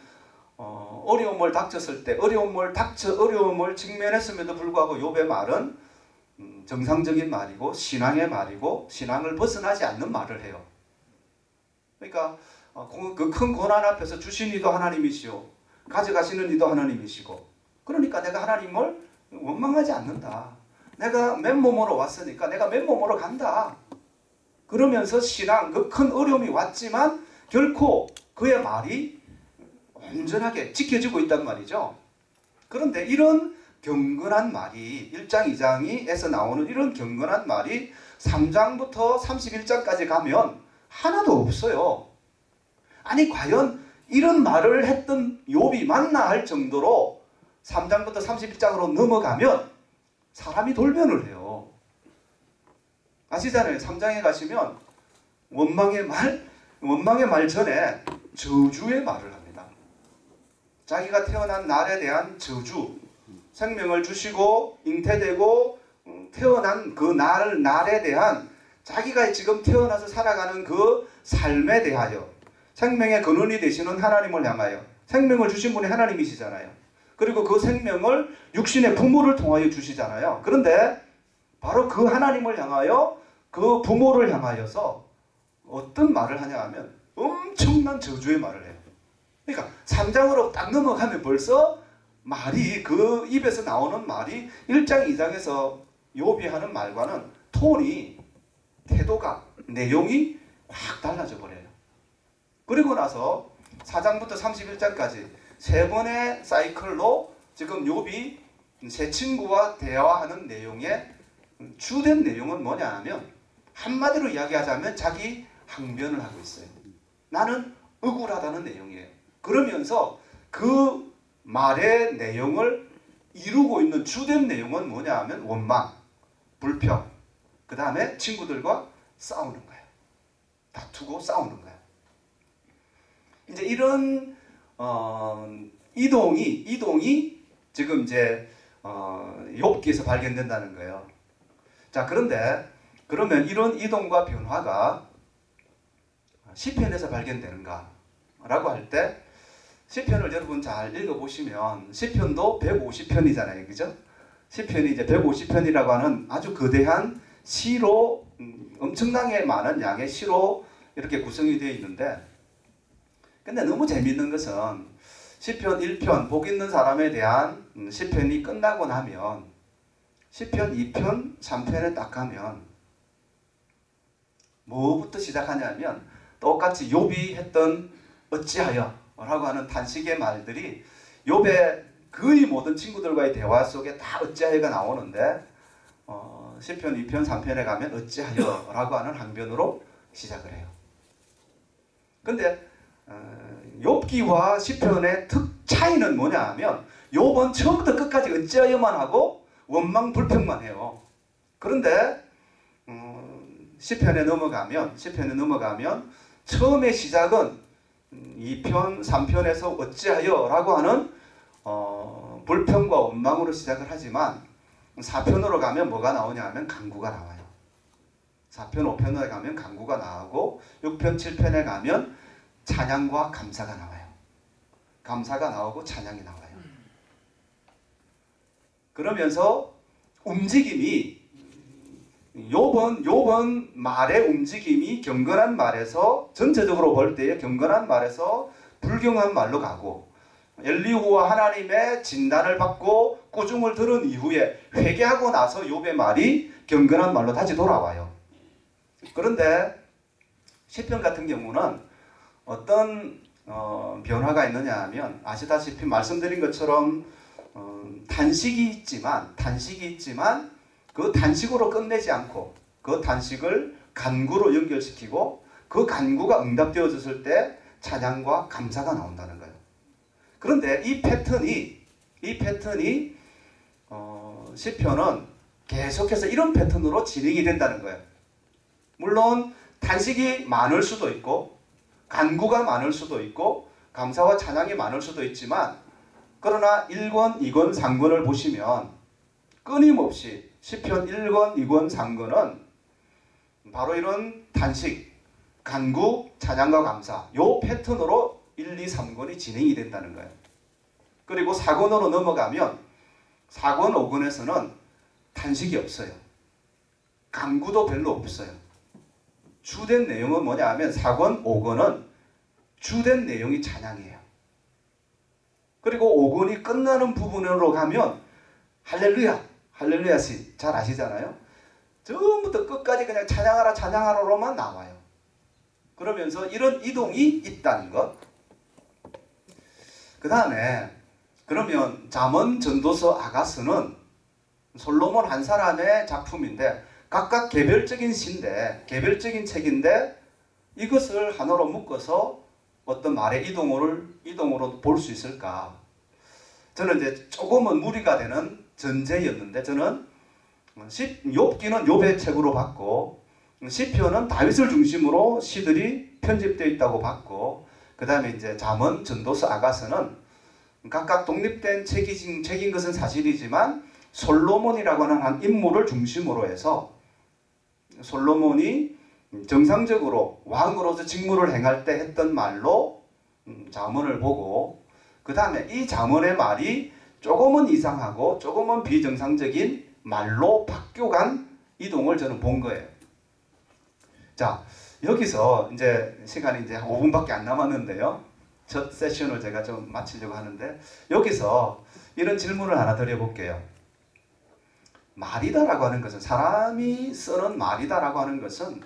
어, 어려움을 닥쳤을 때 어려움을 닥쳐 어려움을 직면했음에도 불구하고 욥의 말은 음, 정상적인 말이고 신앙의 말이고 신앙을 벗어나지 않는 말을 해요. 그러니까 그 큰 고난 앞에서 주신 이도 하나님이시오 가져가시는 이도 하나님이시고 그러니까 내가 하나님을 원망하지 않는다. 내가 맨몸으로 왔으니까 내가 맨몸으로 간다. 그러면서 신앙 그 큰 어려움이 왔지만 결코 그의 말이 온전하게 지켜지고 있단 말이죠. 그런데 이런 경건한 말이 1장 2장에서 나오는 이런 경건한 말이 3장부터 31장까지 가면 하나도 없어요. 아니 과연 이런 말을 했던 욥이 맞나 할 정도로 3장부터 31장으로 넘어가면 사람이 돌변을 해요. 아시잖아요. 3장에 가시면 원망의 말, 원망의 말 전에 저주의 말을 합니다. 자기가 태어난 날에 대한 저주, 생명을 주시고 잉태되고 음, 태어난 그 날, 날에 대한 자기가 지금 태어나서 살아가는 그 삶에 대하여 생명의 근원이 되시는 하나님을 향하여 생명을 주신 분이 하나님이시잖아요. 그리고 그 생명을 육신의 부모를 통하여 주시잖아요. 그런데 바로 그 하나님을 향하여 그 부모를 향하여서 어떤 말을 하냐 하면 엄청난 저주의 말을 해요. 그러니까 3장으로 딱 넘어가면 벌써 말이 그 입에서 나오는 말이 1장 2장에서 욥이 하는 말과는 톤이 태도가 내용이 확 달라져 버려요. 그리고 나서 4장부터 31장까지 세 번의 사이클로 지금 욥이 새 친구와 대화하는 내용의 주된 내용은 뭐냐 하면 한마디로 이야기하자면 자기 항변을 하고 있어요. 나는 억울하다는 내용이에요. 그러면서 그 말의 내용을 이루고 있는 주된 내용은 뭐냐 하면 원망, 불평, 그 다음에 친구들과 싸우는 거예요. 다투고 싸우는 거예요. 이제 이런 어, 이동이 이동이 지금 이제 어, 욥기에서 발견된다는 거예요. 자 그런데 그러면 이런 이동과 변화가 시편에서 발견되는가라고 할 때 시편을 여러분 잘 읽어보시면 시편도 150편이잖아요, 그죠? 시편이 이제 150편이라고 하는 아주 거대한 시로 음, 엄청나게 많은 양의 시로 이렇게 구성이 되어 있는데 근데 너무 재밌는 것은 시편 1편 복 있는 사람에 대한 음, 시편이 끝나고 나면 시편 2편 3편에 딱 가면 뭐부터 시작하냐면 똑같이 욥이 했던 어찌하여 라고 하는 단식의 말들이 욥의 거의 모든 친구들과의 대화 속에 다 어찌하여가 나오는데 어, 시편 2편 3편에 가면 어찌하여 라고 하는 항변으로 시작을 해요. 근데 어, 욥기와 시편의 특 차이는 뭐냐 하면 욥은 처음부터 끝까지 어찌하여만 하고 원망 불평만 해요. 그런데 음, 시편에 넘어가면 시편에 넘어가면 처음의 시작은 2편, 3편에서 어찌하여 라고 하는 어, 불평과 원망으로 시작을 하지만 4편으로 가면 뭐가 나오냐 하면 강구가 나와요. 4편, 5편에 가면 강구가 나오고 6편, 7편에 가면 찬양과 감사가 나와요. 감사가 나오고 찬양이 나와요. 그러면서 움직임이 요번 요번 말의 움직임이 경건한 말에서 전체적으로 볼 때의 경건한 말에서 불경한 말로 가고 엘리후와 하나님의 진단을 받고 꾸중을 들은 이후에 회개하고 나서 욥의 말이 경건한 말로 다시 돌아와요. 그런데 시편 같은 경우는 어떤 어, 변화가 있느냐 하면 아시다시피 말씀드린 것처럼 어, 단식이 있지만 단식이 있지만 그 단식으로 끝내지 않고 그 단식을 간구로 연결시키고 그 간구가 응답되어졌을 때 찬양과 감사가 나온다는 거예요. 그런데 이 패턴이 이 패턴이 어, 시편은 계속해서 이런 패턴으로 진행이 된다는 거예요. 물론 단식이 많을 수도 있고 간구가 많을 수도 있고 감사와 찬양이 많을 수도 있지만 그러나 1권, 2권, 3권을 보시면 끊임없이 시편 1권, 2권, 3권은 바로 이런 단식, 간구, 찬양과 감사 요 패턴으로 1, 2, 3권이 진행이 된다는 거예요. 그리고 4권으로 넘어가면 4권, 5권에서는 단식이 없어요. 간구도 별로 없어요. 주된 내용은 뭐냐 하면 4권, 5권은 주된 내용이 찬양이에요. 그리고 5권이 끝나는 부분으로 가면 할렐루야, 할렐루야 시 잘 아시잖아요. 처음부터 끝까지 그냥 찬양하라 찬양하라로만 나와요. 그러면서 이런 이동이 있다는 것. 그 다음에 그 그러면 잠언 전도서 아가스는 솔로몬 한 사람의 작품인데 각각 개별적인 시인데 개별적인 책인데 이것을 하나로 묶어서 어떤 말의 이동을 이동으로 볼 수 있을까? 저는 이제 조금은 무리가 되는 전제였는데 저는 시, 욥기는 욥의 책으로 봤고 시편은 다윗을 중심으로 시들이 편집되어 있다고 봤고 그 다음에 이제 잠언, 전도서, 아가서는 각각 독립된 책이진 책인 것은 사실이지만 솔로몬이라고 하는 한 인물을 중심으로 해서 솔로몬이 정상적으로 왕으로서 직무를 행할 때 했던 말로 음, 잠언을 보고 그 다음에 이 잠언의 말이 조금은 이상하고 조금은 비정상적인 말로 바뀌어간 이동을 저는 본 거예요. 자 여기서 이제 시간이 이제 한 5분밖에 안 남았는데요. 첫 세션을 제가 좀 마치려고 하는데 여기서 이런 질문을 하나 드려볼게요. 말이다라고 하는 것은 사람이 쓰는 말이다라고 하는 것은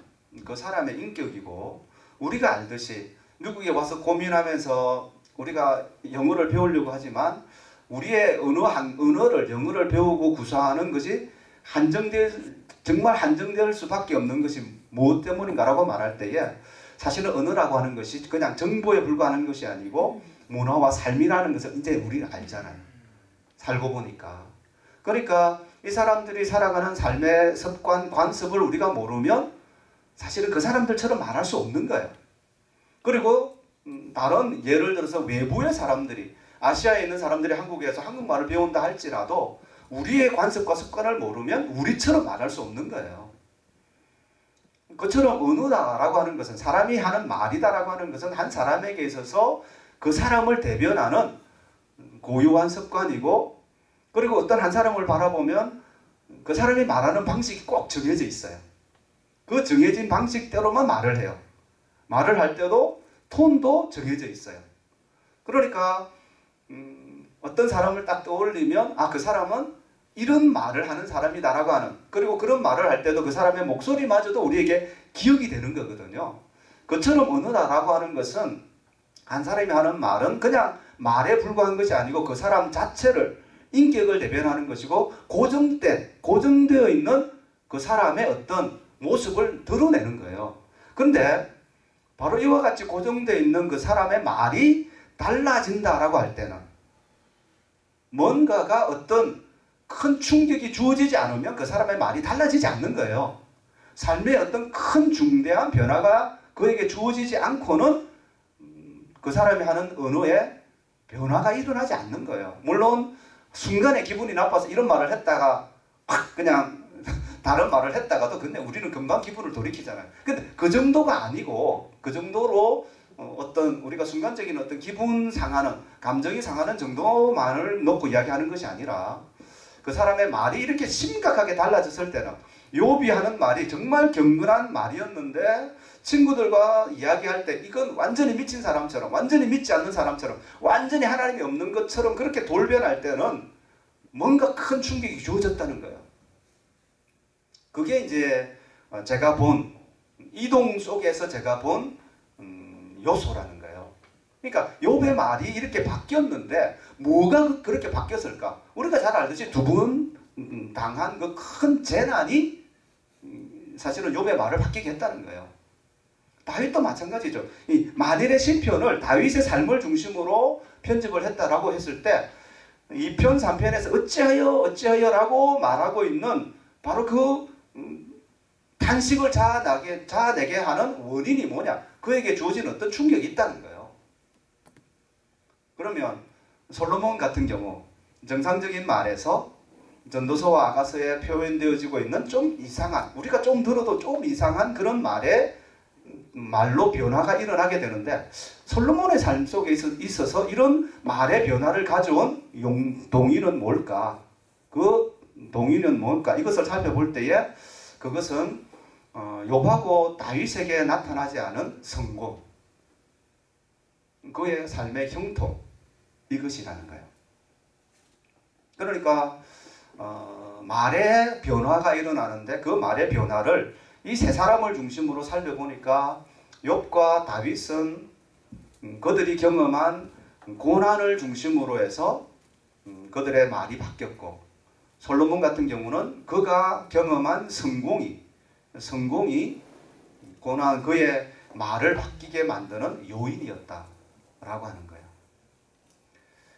그 사람의 인격이고 우리가 알듯이 미국에 와서 고민하면서 우리가 영어를 배우려고 하지만 우리의 언어 한 언어를 영어를 배우고 구사하는 것이 한정될 정말 한정될 수밖에 없는 것이 무엇 때문인가라고 말할 때에 사실은 언어라고 하는 것이 그냥 정보에 불과하는 것이 아니고 문화와 삶이라는 것을 이제 우리는 알잖아요. 살고 보니까. 그러니까 이 사람들이 살아가는 삶의 습관, 관습을 우리가 모르면 사실은 그 사람들처럼 말할 수 없는 거예요. 그리고 음, 다른 예를 들어서 외부의 사람들이 아시아에 있는 사람들이 한국에서 한국말을 배운다 할지라도 우리의 관습과 습관을 모르면 우리처럼 말할 수 없는 거예요. 그처럼 언어다라고 하는 것은 사람이 하는 말이다라고 하는 것은 한 사람에게 있어서 그 사람을 대변하는 고유한 습관이고 그리고 어떤 한 사람을 바라보면 그 사람이 말하는 방식이 꼭 정해져 있어요. 그 정해진 방식대로만 말을 해요. 말을 할 때도 톤도 정해져 있어요. 그러니까 음, 어떤 사람을 딱 떠올리면 아 그 사람은 이런 말을 하는 사람이다라고 하는 그리고 그런 말을 할 때도 그 사람의 목소리마저도 우리에게 기억이 되는 거거든요. 그처럼 언어다라고 하는 것은 한 사람이 하는 말은 그냥 말에 불과한 것이 아니고 그 사람 자체를 인격을 대변하는 것이고 고정된 고정되어 있는 그 사람의 어떤 모습을 드러내는 거예요. 그런데 바로 이와 같이 고정되어 있는 그 사람의 말이 달라진다라고 할 때는 뭔가가 어떤 큰 충격이 주어지지 않으면 그 사람의 말이 달라지지 않는 거예요. 삶의 어떤 큰 중대한 변화가 그에게 주어지지 않고는 음, 그 사람이 하는 언어에 변화가 일어나지 않는 거예요. 물론 순간에 기분이 나빠서 이런 말을 했다가 확 그냥 다른 말을 했다가도 근데 우리는 금방 기분을 돌이키잖아요. 근데 그 정도가 아니고 그 정도로 어, 어떤 우리가 순간적인 어떤 기분 상하는 감정이 상하는 정도만을 놓고 이야기하는 것이 아니라 그 사람의 말이 이렇게 심각하게 달라졌을 때는 요비 하는 말이 정말 경건한 말이었는데 친구들과 이야기할 때 이건 완전히 미친 사람처럼 완전히 믿지 않는 사람처럼 완전히 하나님이 없는 것처럼 그렇게 돌변할 때는 뭔가 큰 충격이 주어졌다는 거예요. 그게 이제 어, 제가 본 이동 속에서 제가 본 음, 요소라는 거예요. 그러니까 욥의 말이 이렇게 바뀌었는데 뭐가 그렇게 바뀌었을까? 우리가 잘 알듯이 두번 당한 그 큰 재난이 음, 사실은 욥의 말을 바뀌게 했다는 거예요. 다윗도 마찬가지죠. 이 만일의 시편을 다윗의 삶을 중심으로 편집을 했다라고 했을 때 2편 3편에서 어찌하여 어찌하여 라고 말하고 있는 바로 그 음, 탄식을 자아나게, 자아내게 하는 원인이 뭐냐? 그에게 주어진 어떤 충격이 있다는 거예요. 그러면 솔로몬 같은 경우 정상적인 말에서 전도서와 아가서에 표현되어지고 있는 좀 이상한 우리가 좀 들어도 좀 이상한 그런 말에 말로 변화가 일어나게 되는데 솔로몬의 삶 속에 있어서 이런 말의 변화를 가져온 용, 동의는 뭘까? 그 동의는 뭘까? 이것을 살펴볼 때에 그것은 어, 욥하고 다윗에게 나타나지 않은 성공, 그의 삶의 형통 이것이라는 거예요. 그러니까 어, 말의 변화가 일어나는데 그 말의 변화를 이 세 사람을 중심으로 살펴보니까 욥과 다윗은 음, 그들이 경험한 고난을 중심으로 해서 음, 그들의 말이 바뀌었고 솔로몬 같은 경우는 그가 경험한 성공이 성공이 고난 그의 말을 바뀌게 만드는 요인이었다라고 하는 거예요.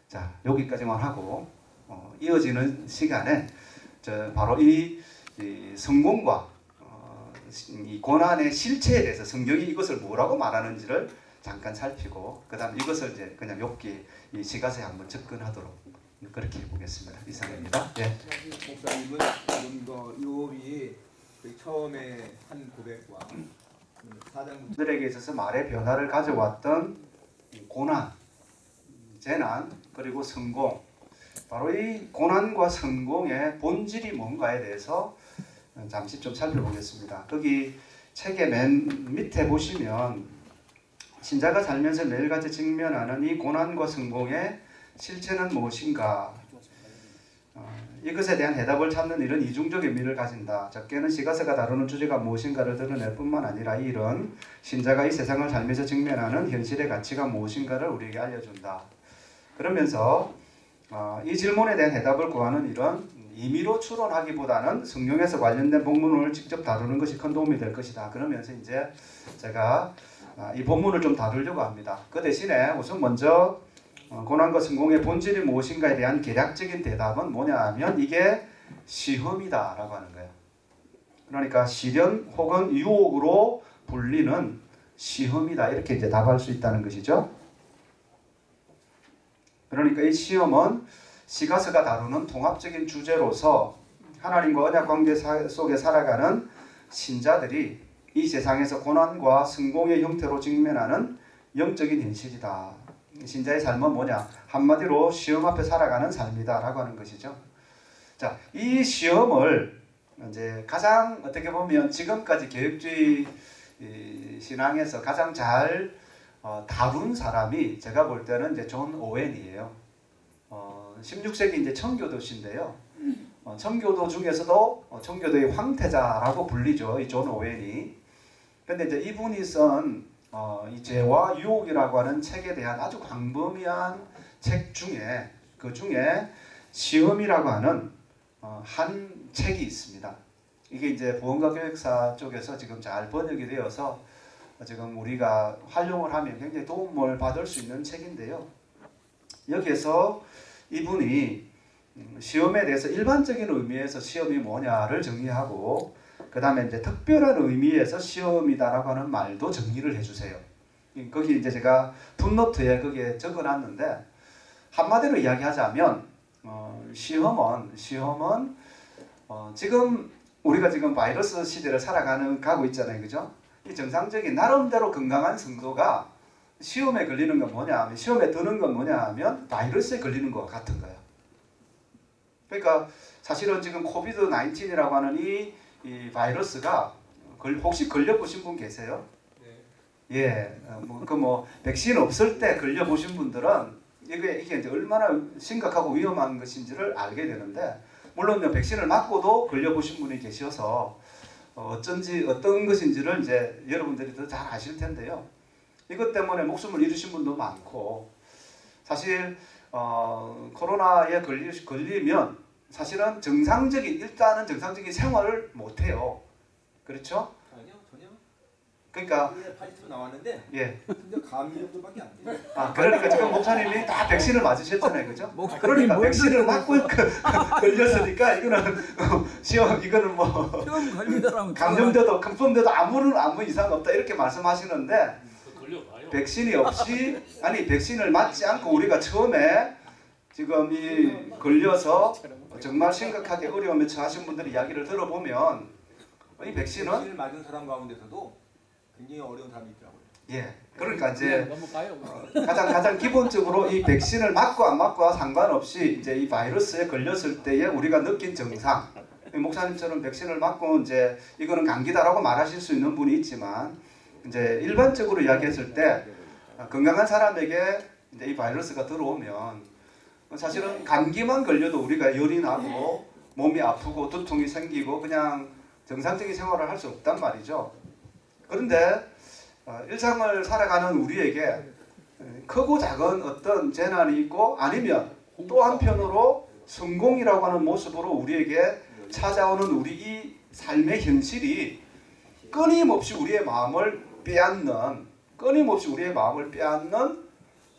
자 여기까지만 하고 어, 이어지는 시간에 저 바로 이, 이 성공과 어, 이 고난의 실체에 대해서 성경이 이것을 뭐라고 말하는지를 잠깐 살피고 그 다음 이것을 이제 그냥 욥기 이 시가서에 한번 접근하도록 그렇게 해보겠습니다. 이상입니다. 예. 목사님은 지금 그 요업이 그 처음에 한 고백과 사장부터 들에게 있어서 말의 변화를 가져왔던 이 고난, 재난 그리고 성공 바로 이 고난과 성공의 본질이 뭔가에 대해서 잠시 좀 살펴보겠습니다. 거기 책의 맨 밑에 보시면 신자가 살면서 매일같이 직면하는 이 고난과 성공의 실체는 무엇인가 어, 이것에 대한 해답을 찾는 일은 이중적 의미를 가진다. 적게는 시가서가 다루는 주제가 무엇인가를 드러낼 뿐만 아니라 이 일은 신자가 이 세상을 살면서 직면하는 현실의 가치가 무엇인가를 우리에게 알려준다. 그러면서 어, 이 질문에 대한 해답을 구하는 일은 임의로 추론하기보다는 성경에서 관련된 본문을 직접 다루는 것이 큰 도움이 될 것이다. 그러면서 이제 제가 아, 이 본문을 좀 다루려고 합니다. 그 대신에 우선 먼저 어, 고난과 성공의 본질이 무엇인가에 대한 개략적인 대답은 뭐냐 하면 이게 시험이다 라고 하는 거예요. 그러니까 시련 혹은 유혹으로 불리는 시험이다 이렇게 이제 답할 수 있다는 것이죠. 그러니까 이 시험은 시가서가 다루는 통합적인 주제로서 하나님과 언약 관계 사- 속에 살아가는 신자들이 이 세상에서 고난과 성공의 형태로 직면하는 영적인 현실이다. 신자의 삶은 뭐냐? 한마디로 시험 앞에 살아가는 삶이다 라고 하는 것이죠. 자, 이 시험을 이제 가장 어떻게 보면 지금까지 개혁주의 이 신앙에서 가장 잘 어, 다룬 사람이 제가 볼 때는 이제 존 오웬이에요. 어, 16세기 이제 청교도신데요. 어, 청교도 중에서도 어, 청교도의 황태자라고 불리죠. 이존 오웬이. 근데 이제 이분이 쓴 어, 이 죄와 유혹이라고 하는 책에 대한 아주 광범위한 책 중에 그 중에 시험이라고 하는 어, 한 책이 있습니다. 이게 이제 보험과 교육사 쪽에서 지금 잘 번역이 되어서 지금 우리가 활용을 하면 굉장히 도움을 받을 수 있는 책인데요. 여기에서 이분이 음, 시험에 대해서 일반적인 의미에서 시험이 뭐냐를 정리하고 그 다음에 이제 특별한 의미에서 시험이다라고 하는 말도 정리를 해주세요. 이- 거기 이제 제가 풋노트에 거기에 적어놨는데 한마디로 이야기하자면 어, 시험은 시험은 어, 지금 우리가 지금 바이러스 시대를 살아가는 가고 있잖아요, 그죠? 이 정상적인 나름대로 건강한 성도가 시험에 걸리는 건 뭐냐 하면 시험에 드는 건 뭐냐 하면 바이러스에 걸리는 것 같은 거예요. 그러니까 사실은 지금 코비드 19이라고 하는 이, 이 바이러스가 걸, 혹시 걸려보신 분 계세요? 예, 뭐 그 뭐 백신 없을 때 걸려보신 분들은 이게 이게 이제 얼마나 심각하고 위험한 것인지를 알게 되는데 물론 백신을 맞고도 걸려보신 분이 계셔서 어, 어쩐지 어떤 것인지를 이제 여러분들이 더 잘 아실 텐데요. 이것 때문에 목숨을 잃으신 분도 많고 사실 어, 코로나에 걸리, 걸리면 사실은 정상적인 일단은 정상적인 생활을 못 해요. 그렇죠? 아니요 전혀 그러니까 80% 나왔는데 예. 근데 감기 정도밖에 안 돼요. 아 그러니까 지금 목사님이 다 백신을 맞으셨잖아요, 그죠? 목사님 그러니까 뭔 백신을 맞고 걸렸으니까 이거는 시험 이거는 뭐 감염돼도 컨펌돼도 아무런 아무 이상 없다 이렇게 말씀하시는데. 백신이 없이 아니 백신을 맞지 않고 우리가 처음에 지금 이 걸려서 정말 심각하게 어려움에 처하신 분들의 이야기를 들어보면 이 백신은 백신을 맞은 사람 가운데서도 굉장히 어려운 사람이 있더라고요. 예 그러니까 이제 너무 가요. 가장 가장 기본적으로 이 백신을 맞고 안 맞고와 상관없이 이제 이 바이러스에 걸렸을 때에 우리가 느낀 증상 목사님처럼 백신을 맞고 이제 이거는 감기다라고 말하실 수 있는 분이 있지만 이제 일반적으로 이야기했을 때 건강한 사람에게 이제 이 바이러스가 들어오면 사실은 감기만 걸려도 우리가 열이 나고 몸이 아프고 두통이 생기고 그냥 정상적인 생활을 할 수 없단 말이죠. 그런데 어, 일상을 살아가는 우리에게 크고 작은 어떤 재난이 있고 아니면 또 한편으로 성공이라고 하는 모습으로 우리에게 찾아오는 우리 이 삶의 현실이 끊임없이 우리의 마음을 빼앗는 끊임없이 우리의 마음을 빼앗는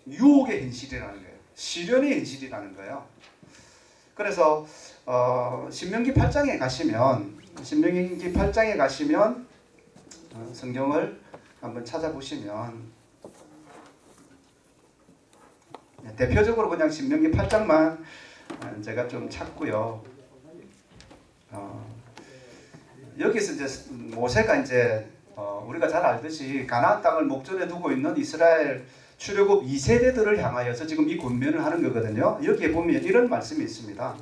유혹의 현실이라는 거예요. 시련의 현실이라는 거예요. 그래서 어, 신명기 8장에 가시면 신명기 8장에 가시면 어, 성경을 한번 찾아보시면 네, 대표적으로 그냥 신명기 8장만 어, 제가 좀 찾고요. 어, 여기서 이제 모세가 이제 어, 우리가 잘 알듯이 가나안 땅을 목전에 두고 있는 이스라엘 출애굽 2세대들을 향하여서 지금 이 권면을 하는 거거든요. 여기에 보면 이런 말씀이 있습니다.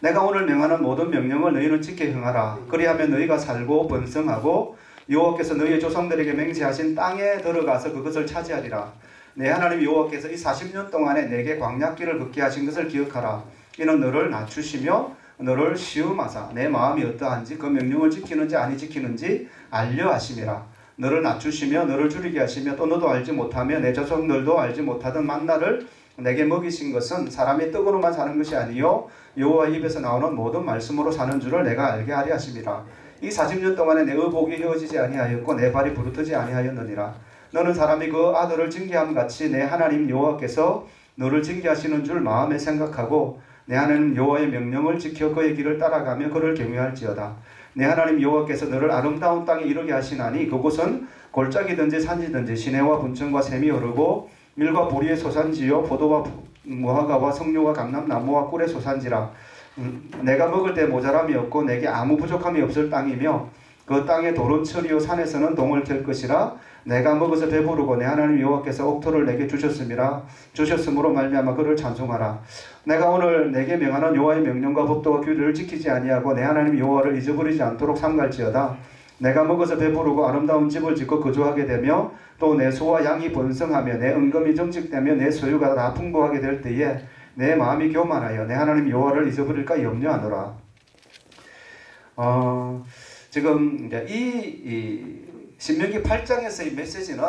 내가 오늘 명하는 모든 명령을 너희는 지켜 행하라. 그리하면 너희가 살고 번성하고 여호와께서 너희의 조상들에게 맹세하신 땅에 들어가서 그것을 차지하리라. 내 하나님 여호와께서 이 40년 동안에 내게 광약길을 걷게 하신 것을 기억하라. 이는 너를 낮추시며 너를 시험하사 내 마음이 어떠한지 그 명령을 지키는지 아니 지키는지 알려 하심이라. 너를 낮추시며 너를 줄이게 하시며 또 너도 알지 못하며 내 자손들도 알지 못하던 만나를 내게 먹이신 것은 사람의 떡으로만 사는 것이 아니요 여호와 입에서 나오는 모든 말씀으로 사는 줄을 내가 알게 하리 하심이라. 이 40년 동안에 내 의복이 헤어지지 아니하였고 내 발이 부르트지 아니하였느니라. 너는 사람이 그 아들을 징계함 같이 내 하나님 여호와께서 너를 징계하시는 줄 마음에 생각하고 내 하나님 여호와의 명령을 지켜 그의 길을 따라가며 그를 경외할지어다. 내 하나님 여호와께서 너를 아름다운 땅에 이르게 하시나니 그곳은 골짜기든지 산지든지 시내와 분천과 샘이 흐르고 밀과 보리의 소산지요 포도와 무화과와 석류와 감람나무와 꿀의 소산지라. 음, 내가 먹을 때 모자람이 없고 내게 아무 부족함이 없을 땅이며 그 땅의 돌은 철이요 산에서는 동을 캘 것이라 내가 먹어서 배부르고 내 하나님 여호와께서 옥토를 내게 주셨음이라 주셨으므로 말미암아 그를 찬송하라 내가 오늘 내게 명하는 여호와의 명령과 법도와 규례를 지키지 아니하고 내 하나님 여호와를 잊어버리지 않도록 삼갈지어다 내가 먹어서 배부르고 아름다운 집을 짓고 거주하게 되며 또 내 소와 양이 번성하며 내 은금이 정직되며 내 소유가 다 풍부하게 될 때에 내 마음이 교만하여 내 하나님 여호와를 잊어버릴까 염려하노라. 어, 지금 이제 이, 이 신명기 8장에서의 메시지는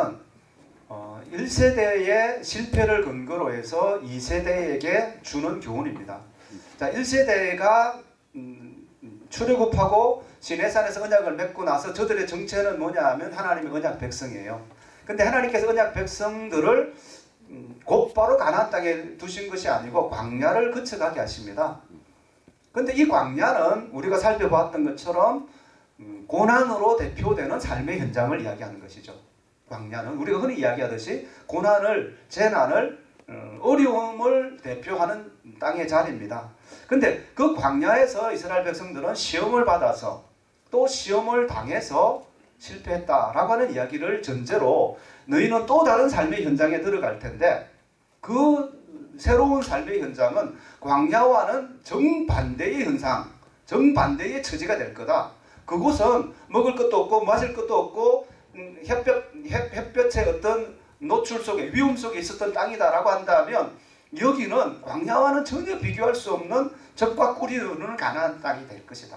어, 1세대의 실패를 근거로 해서 2세대에게 주는 교훈입니다. 자, 1세대가 음, 출애굽하고 시내산에서 언약을 맺고 나서 저들의 정체는 뭐냐 하면 하나님의 언약 백성이에요. 근데 하나님께서 언약 백성들을 음, 곧바로 가나안 땅에 두신 것이 아니고 광야를 거쳐가게 하십니다. 근데 이 광야는 우리가 살펴봤던 것처럼 음, 고난으로 대표되는 삶의 현장을 이야기하는 것이죠. 광야는 우리가 흔히 이야기하듯이 고난을 재난을 어, 어려움을 대표하는 땅의 자리입니다. 근데 그 광야에서 이스라엘 백성들은 시험을 받아서 또 시험을 당해서 실패했다라고 하는 이야기를 전제로 너희는 또 다른 삶의 현장에 들어갈 텐데 그 새로운 삶의 현장은 광야와는 정반대의 현상, 정반대의 처지가 될 거다. 그곳은 먹을 것도 없고 마실 것도 없고 음, 햇볕, 햇, 햇볕 의 어떤 노출 속에 위험 속에 있었던 땅이다라고 한다면 여기는 광야와는 전혀 비교할 수 없는 적과 꿀이 흐르는 가나안 땅이 될 것이다.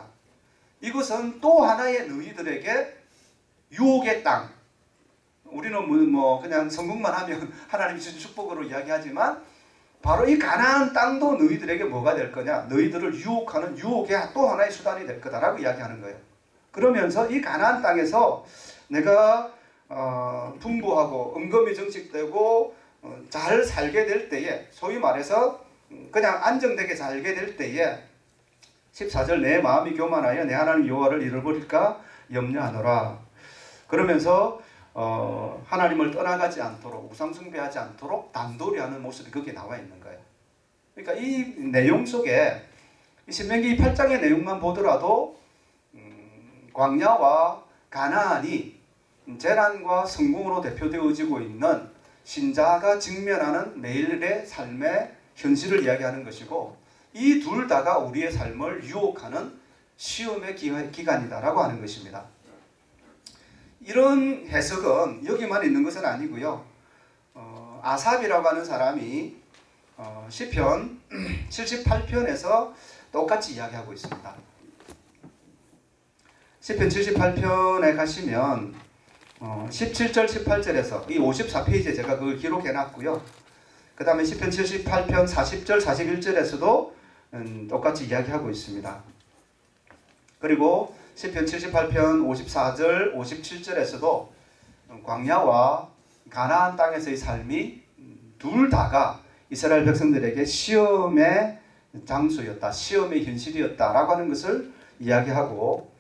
이것은 또 하나의 너희들에게 유혹의 땅. 우리는 뭐, 뭐 그냥 성공만 하면 하나님이 주신 축복으로 이야기하지만 바로 이 가나안 땅도 너희들에게 뭐가 될 거냐? 너희들을 유혹하는 유혹의 또 하나의 수단이 될 거다라고 이야기하는 거예요. 그러면서 이 가나안 땅에서 내가 어, 풍부하고 은금이 정식되고 어, 잘 살게 될 때에 소위 말해서 음, 그냥 안정되게 살게 될 때에 14절 내 마음이 교만하여 내 하나님 여호와를 잃어버릴까 염려하노라. 그러면서 어, 하나님을 떠나가지 않도록 우상 숭배하지 않도록 단돌이 하는 모습이 거기에 나와 있는 거예요. 그러니까 이 내용 속에 이 신명기 8장의 내용만 보더라도 음, 광야와 가나안이 재난과 성공으로 대표되어지고 있는 신자가 직면하는 매일의 삶의 현실을 이야기하는 것이고 이 둘 다가 우리의 삶을 유혹하는 시험의 기간이다라고 하는 것입니다. 이런 해석은 여기만 있는 것은 아니고요. 어, 아삽이라고 하는 사람이 어, 시편 78편에서 똑같이 이야기하고 있습니다. 시편 78편에 가시면 어, 17절 18절에서 이 54페이지에 제가 그걸 기록해 놨고요. 그 다음에 10편 78편 40절 41절에서도 음, 똑같이 이야기하고 있습니다. 그리고 10편 78편 54절 57절에서도 광야와 가나안 땅에서의 삶이 둘 다가 이스라엘 백성들에게 시험의 장소였다, 시험의 현실이었다라고 하는 것을 이야기하고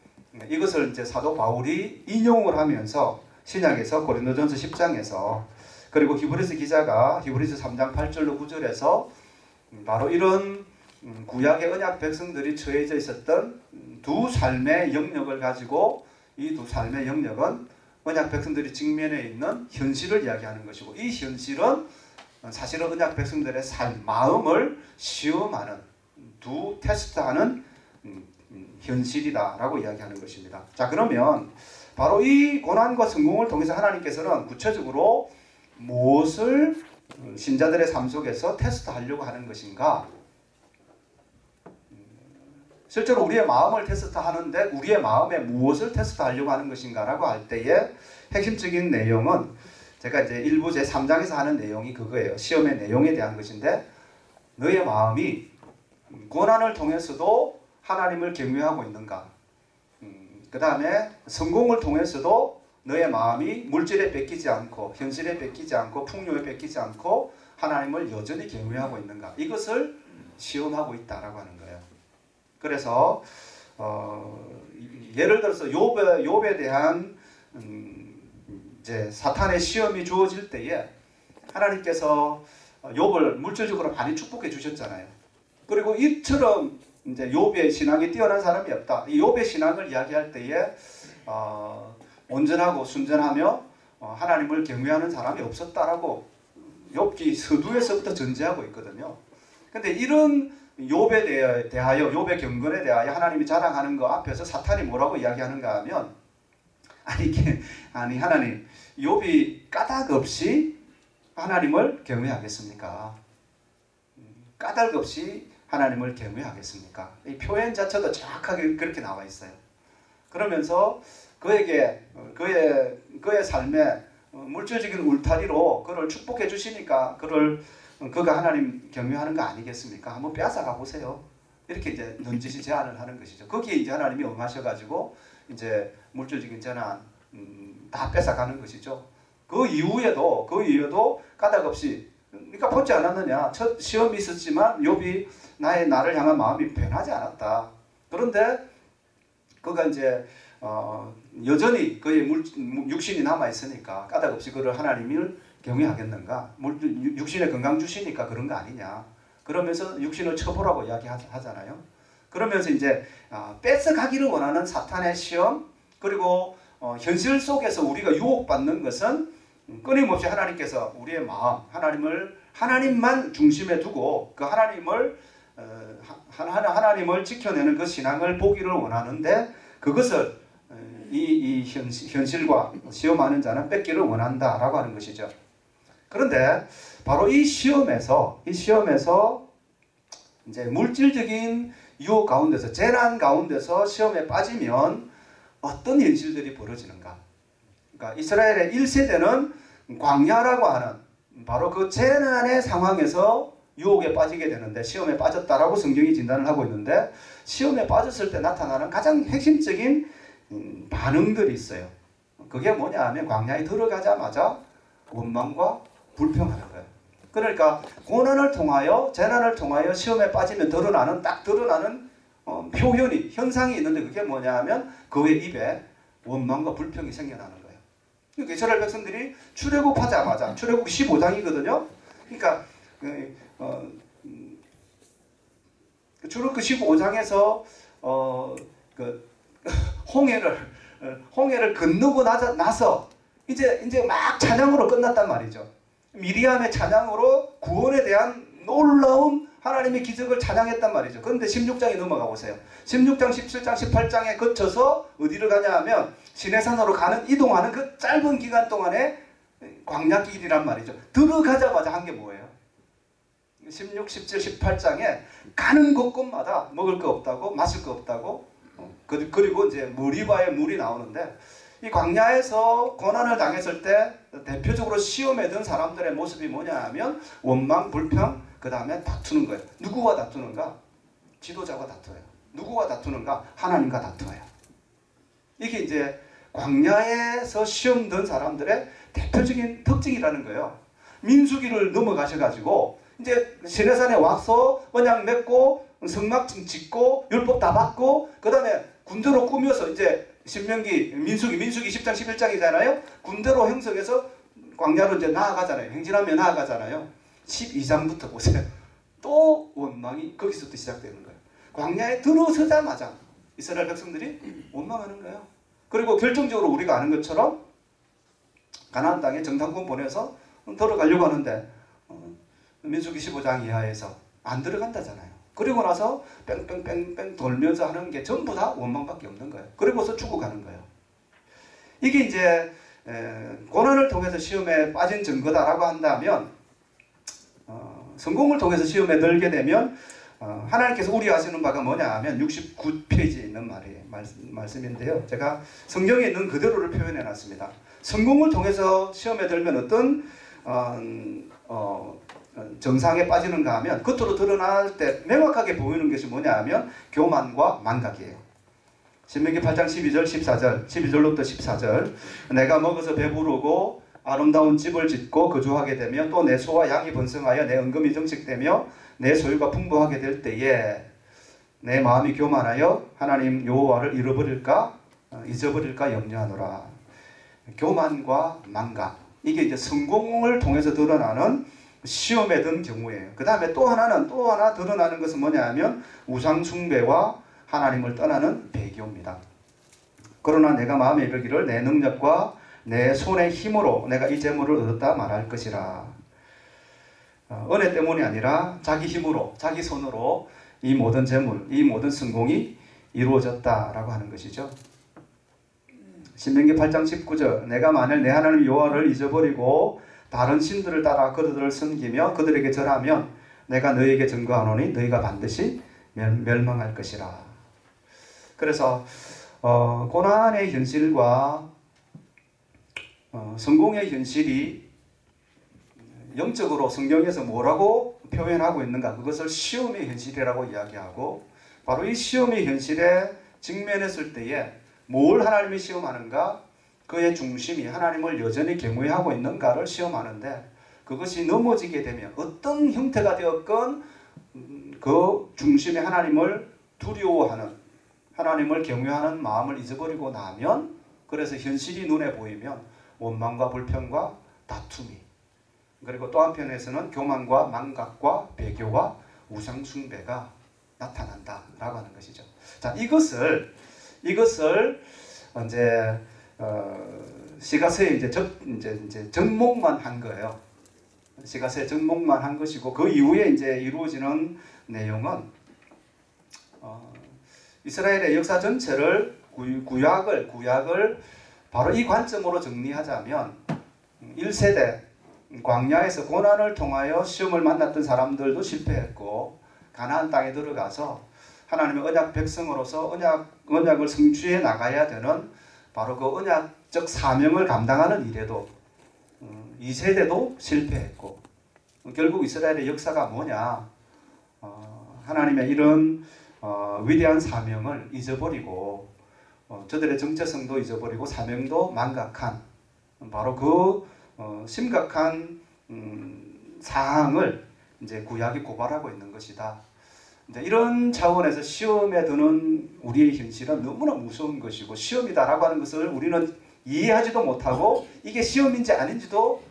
이것을 이제 사도 바울이 인용을 하면서 신약에서 고린도전서 10장에서 그리고 히브리서 기자가 히브리서 3장 8절로 9절에서 바로 이런 음, 구약의 언약 백성들이 처해져 있었던 두 삶의 영역을 가지고 이 두 삶의 영역은 언약 백성들이 직면해 있는 현실을 이야기하는 것이고 이 현실은 사실은 언약 백성들의 삶, 마음을 시험하는 두 테스트하는 음, 음, 현실이다라고 이야기하는 것입니다. 자 그러면 바로 이 고난과 성공을 통해서 하나님께서는 구체적으로 무엇을 신자들의 삶 속에서 테스트하려고 하는 것인가? 실제로 우리의 마음을 테스트하는데 우리의 마음에 무엇을 테스트하려고 하는 것인가라고 할 때의 핵심적인 내용은 제가 이제 일부 제 3장에서 하는 내용이 그거예요. 시험의 내용에 대한 것인데 너의 마음이 고난을 통해서도 하나님을 경외하고 있는가? 음, 그 다음에 성공을 통해서도 너의 마음이 물질에 뺏기지 않고 현실에 뺏기지 않고 풍요에 뺏기지 않고 하나님을 여전히 경외하고 있는가? 이것을 시험하고 있다라고 하는 거예요. 그래서 어, 예를 들어서 욥에 욥에 대한 음, 이제 사탄의 시험이 주어질 때에 하나님께서 욥을 물질적으로 많이 축복해 주셨잖아요. 그리고 이처럼 이제 욥의 신앙이 뛰어난 사람이 없다. 이 욥의 신앙을 이야기할 때에 어, 온전하고 순전하며 어, 하나님을 경외하는 사람이 없었다라고 욥기 서두에서부터 전제하고 있거든요. 근데 이런 욥에 대하- 대하여 욥의 경건에 대하여 하나님이 자랑하는 거 앞에서 사탄이 뭐라고 이야기하는가 하면 아니 아니 하나님 욥이 까닭 없이 하나님을 경외하겠습니까? 음, 까닭 없이 하나님을 경외하겠습니까? 이 표현 자체도 정확하게 그렇게 나와 있어요. 그러면서 그에게 어, 그의 그의 삶에 어, 물질적인 울타리로 그를 축복해 주시니까 그를 어, 그가 하나님 경외하는 거 아니겠습니까? 한번 빼앗아가 보세요. 이렇게 이제 넌지시 제안을 하는 것이죠. 거기에 이제 하나님이 응하셔가지고 이제 물질적인 재난 음, 다 뺏어가는 것이죠. 그 이후에도 그 이후에도 까닭 없이 그러니까 보지 않았느냐 첫 시험이 있었지만 욥이 나의 나를 향한 마음이 변하지 않았다. 그런데 그가 이제 어, 여전히 그의 물, 육신이 남아 있으니까 까닭 없이 그를 하나님을 경외하겠는가? 물, 육신에 건강 주시니까 그런 거 아니냐? 그러면서 육신을 처벌하고 이야기하잖아요. 그러면서 이제 아, 뺏어가기를 원하는 사탄의 시험 그리고 어, 현실 속에서 우리가 유혹받는 것은 끊임없이 하나님께서 우리의 마음 하나님을 하나님만 중심에 두고 그 하나님을 어, 하- 하나 하나님을 지켜내는 그 신앙을 보기를 원하는데 그것을 어, 이, 이 현, 현실 과 시험하는 자는 뺏기를 원한다라고 하는 것이죠. 그런데 바로 이 시험에서 이 시험에서 이제 물질적인 유혹 가운데서 재난 가운데서 시험에 빠지면 어떤 현실들이 벌어지는가? 그러니까 이스라엘의 1세대는 광야라고 하는 바로 그 재난의 상황에서 유혹에 빠지게 되는데 시험에 빠졌다라고 성경이 진단을 하고 있는데 시험에 빠졌을 때 나타나는 가장 핵심적인 음, 반응들이 있어요. 그게 뭐냐 하면 광야에 들어가자마자 원망과 불평하는 거예요. 그러니까 고난을 통하여 재난을 통하여 시험에 빠지면 드러나는 딱 드러나는 어, 표현이 현상이 있는데 그게 뭐냐 하면 그의 입에 원망과 불평이 생겨나는 거예요. 그러니까 이스라엘 백성들이 출애굽하자마자 출애굽 15장이거든요. 그러니까 그, 어, 음, 그 출애굽 15장에서 어, 그 홍해를 어, 홍해를 건너고 나서, 이제 이제 막 찬양으로 끝났단 말이죠. 미리암의 찬양으로 구원에 대한 놀라운 하나님의 기적을 찬양했단 말이죠. 그런데 16장에 넘어가 보세요. 16장, 17장, 18장에 거쳐서 어디를 가냐 하면 시내산으로 가는 이동하는 그 짧은 기간 동안에 광야 길이란 말이죠. 들어가자마자 한 게 뭐예요? 16, 17, 18장에 가는 곳곳마다 먹을 거 없다고 마실 거 없다고 어, 그- 그리고 이제 머리바에 물이 나오는데 이 광야에서 고난을 당했을 때 대표적으로 시험에 든 사람들의 모습이 뭐냐 하면 원망, 불평, 그 다음에 다투는 거예요. 누구와 다투는가? 지도자와 다투어요. 누구와 다투는가? 하나님과 다투어요. 이게 이제 광야에서 시험 든 사람들의 대표적인 특징이라는 거예요. 민수기를 넘어가셔가지고 이제 시내산에 와서 언약 맺고 성막 짓고 율법 다 받고 그 다음에 군대로 꾸며서 이제 신명기 민수기 민수기 10장 11장이잖아요. 군대로 형성해서 광야로 이제 나아가잖아요. 행진하며 나아가잖아요. 12장부터 보세요. 또 원망이 거기서부터 시작되는 거예요. 광야에 들어서자마자 이스라엘 백성들이 원망하는 거예요. 그리고 결정적으로 우리가 아는 것처럼 가나안 땅에 정탐꾼 보내서 들어가려고 하는데 어, 민수기 15장 이하에서 안 들어간다잖아요. 그리고 나서 뺑뺑뺑뺑 돌면서 하는 게 전부 다 원망밖에 없는 거예요. 그리고서 죽어가는 거예요. 이게 이제 에, 고난을 통해서 시험에 빠진 증거다라고 한다면 어, 성공을 통해서 시험에 들게 되면 어, 하나님께서 우려하시는 바가 뭐냐 하면 69페이지에 있는 말이에요. 말씀, 말씀인데요. 제가 성경에 있는 그대로를 표현해 놨습니다. 성공을 통해서 시험에 들면 어떤 어, 어, 정상에 빠지는가 하면 겉으로 드러날 때 명확하게 보이는 것이 뭐냐 하면 교만과 망각이에요. 신명기 8장 12절 14절 12절로부터 14절. 내가 먹어서 배부르고 아름다운 집을 짓고 거주하게 되며 또 내 소와 양이 번성하여 내 은금이 정식되며 내 소유가 풍부하게 될 때에 내 마음이 교만하여 하나님 여호와를 잃어버릴까? 어, 잊어버릴까 염려하노라. 교만과 망각. 이게 이제 성공을 통해서 드러나는 시험에 든 경우예요. 그 다음에 또 하나는 또 하나 드러나는 것은 뭐냐 하면 우상 숭배와 하나님을 떠나는 배교입니다. 그러나 내가 마음에 이르기를 내 능력과 내 손의 힘으로 내가 이 재물을 얻었다 말할 것이라. 어, 은혜 때문이 아니라 자기 힘으로 자기 손으로 이 모든 재물, 이 모든 성공이 이루어졌다라고 하는 것이죠. 신명기 8장 19절 내가 만일 내 하나님 여호와를 잊어버리고 다른 신들을 따라 그들을 섬기며 그들에게 절하면 내가 너희에게 증거하노니 너희가 반드시 멸, 멸망할 것이라. 그래서 어, 고난의 현실과 어, 성공의 현실이 영적으로 성경에서 뭐라고 표현하고 있는가 그것을 시험의 현실이라고 이야기하고 바로 이 시험의 현실에 직면했을 때에 뭘 하나님이 시험하는가 그의 중심이 하나님을 여전히 경외하고 있는가를 시험하는데 그것이 넘어지게 되면 어떤 형태가 되었건 음, 그 중심에 하나님을 두려워하는 하나님을 경외하는 마음을 잊어버리고 나면 그래서 현실이 눈에 보이면 원망과 불평과 다툼이 그리고 또 한편에서는 교만과 망각과 배교와 우상 숭배가 나타난다라고 하는 것이죠. 자 이것을 이것을 이제 어, 시가서에 이제 적 이제 이제 접목만 한 거예요. 시가서에 접목만 한 것이고 그 이후에 이제 이루어지는 내용은 어, 이스라엘의 역사 전체를 구, 구약을 구약을 바로 이 관점으로 정리하자면 1세대 광야에서 고난을 통하여 시험을 만났던 사람들도 실패했고 가나안 땅에 들어가서 하나님의 언약 백성으로서 언약 언약을 성취해 나가야 되는 바로 그 언약적 사명을 감당하는 일에도 음, 이 세대도 실패했고 결국 이스라엘의 역사가 뭐냐 어, 하나님의 이런 어, 위대한 사명을 잊어버리고 어, 저들의 정체성도 잊어버리고 사명도 망각한 바로 그 어, 심각한 음, 사항을 이제 구약이 고발하고 있는 것이다. 이런 차원에서 시험에 드는 우리의 현실은 너무나 무서운 것이고 시험이다라고 하는 것을 우리는 이해하지도 못하고 이게 시험인지 아닌지도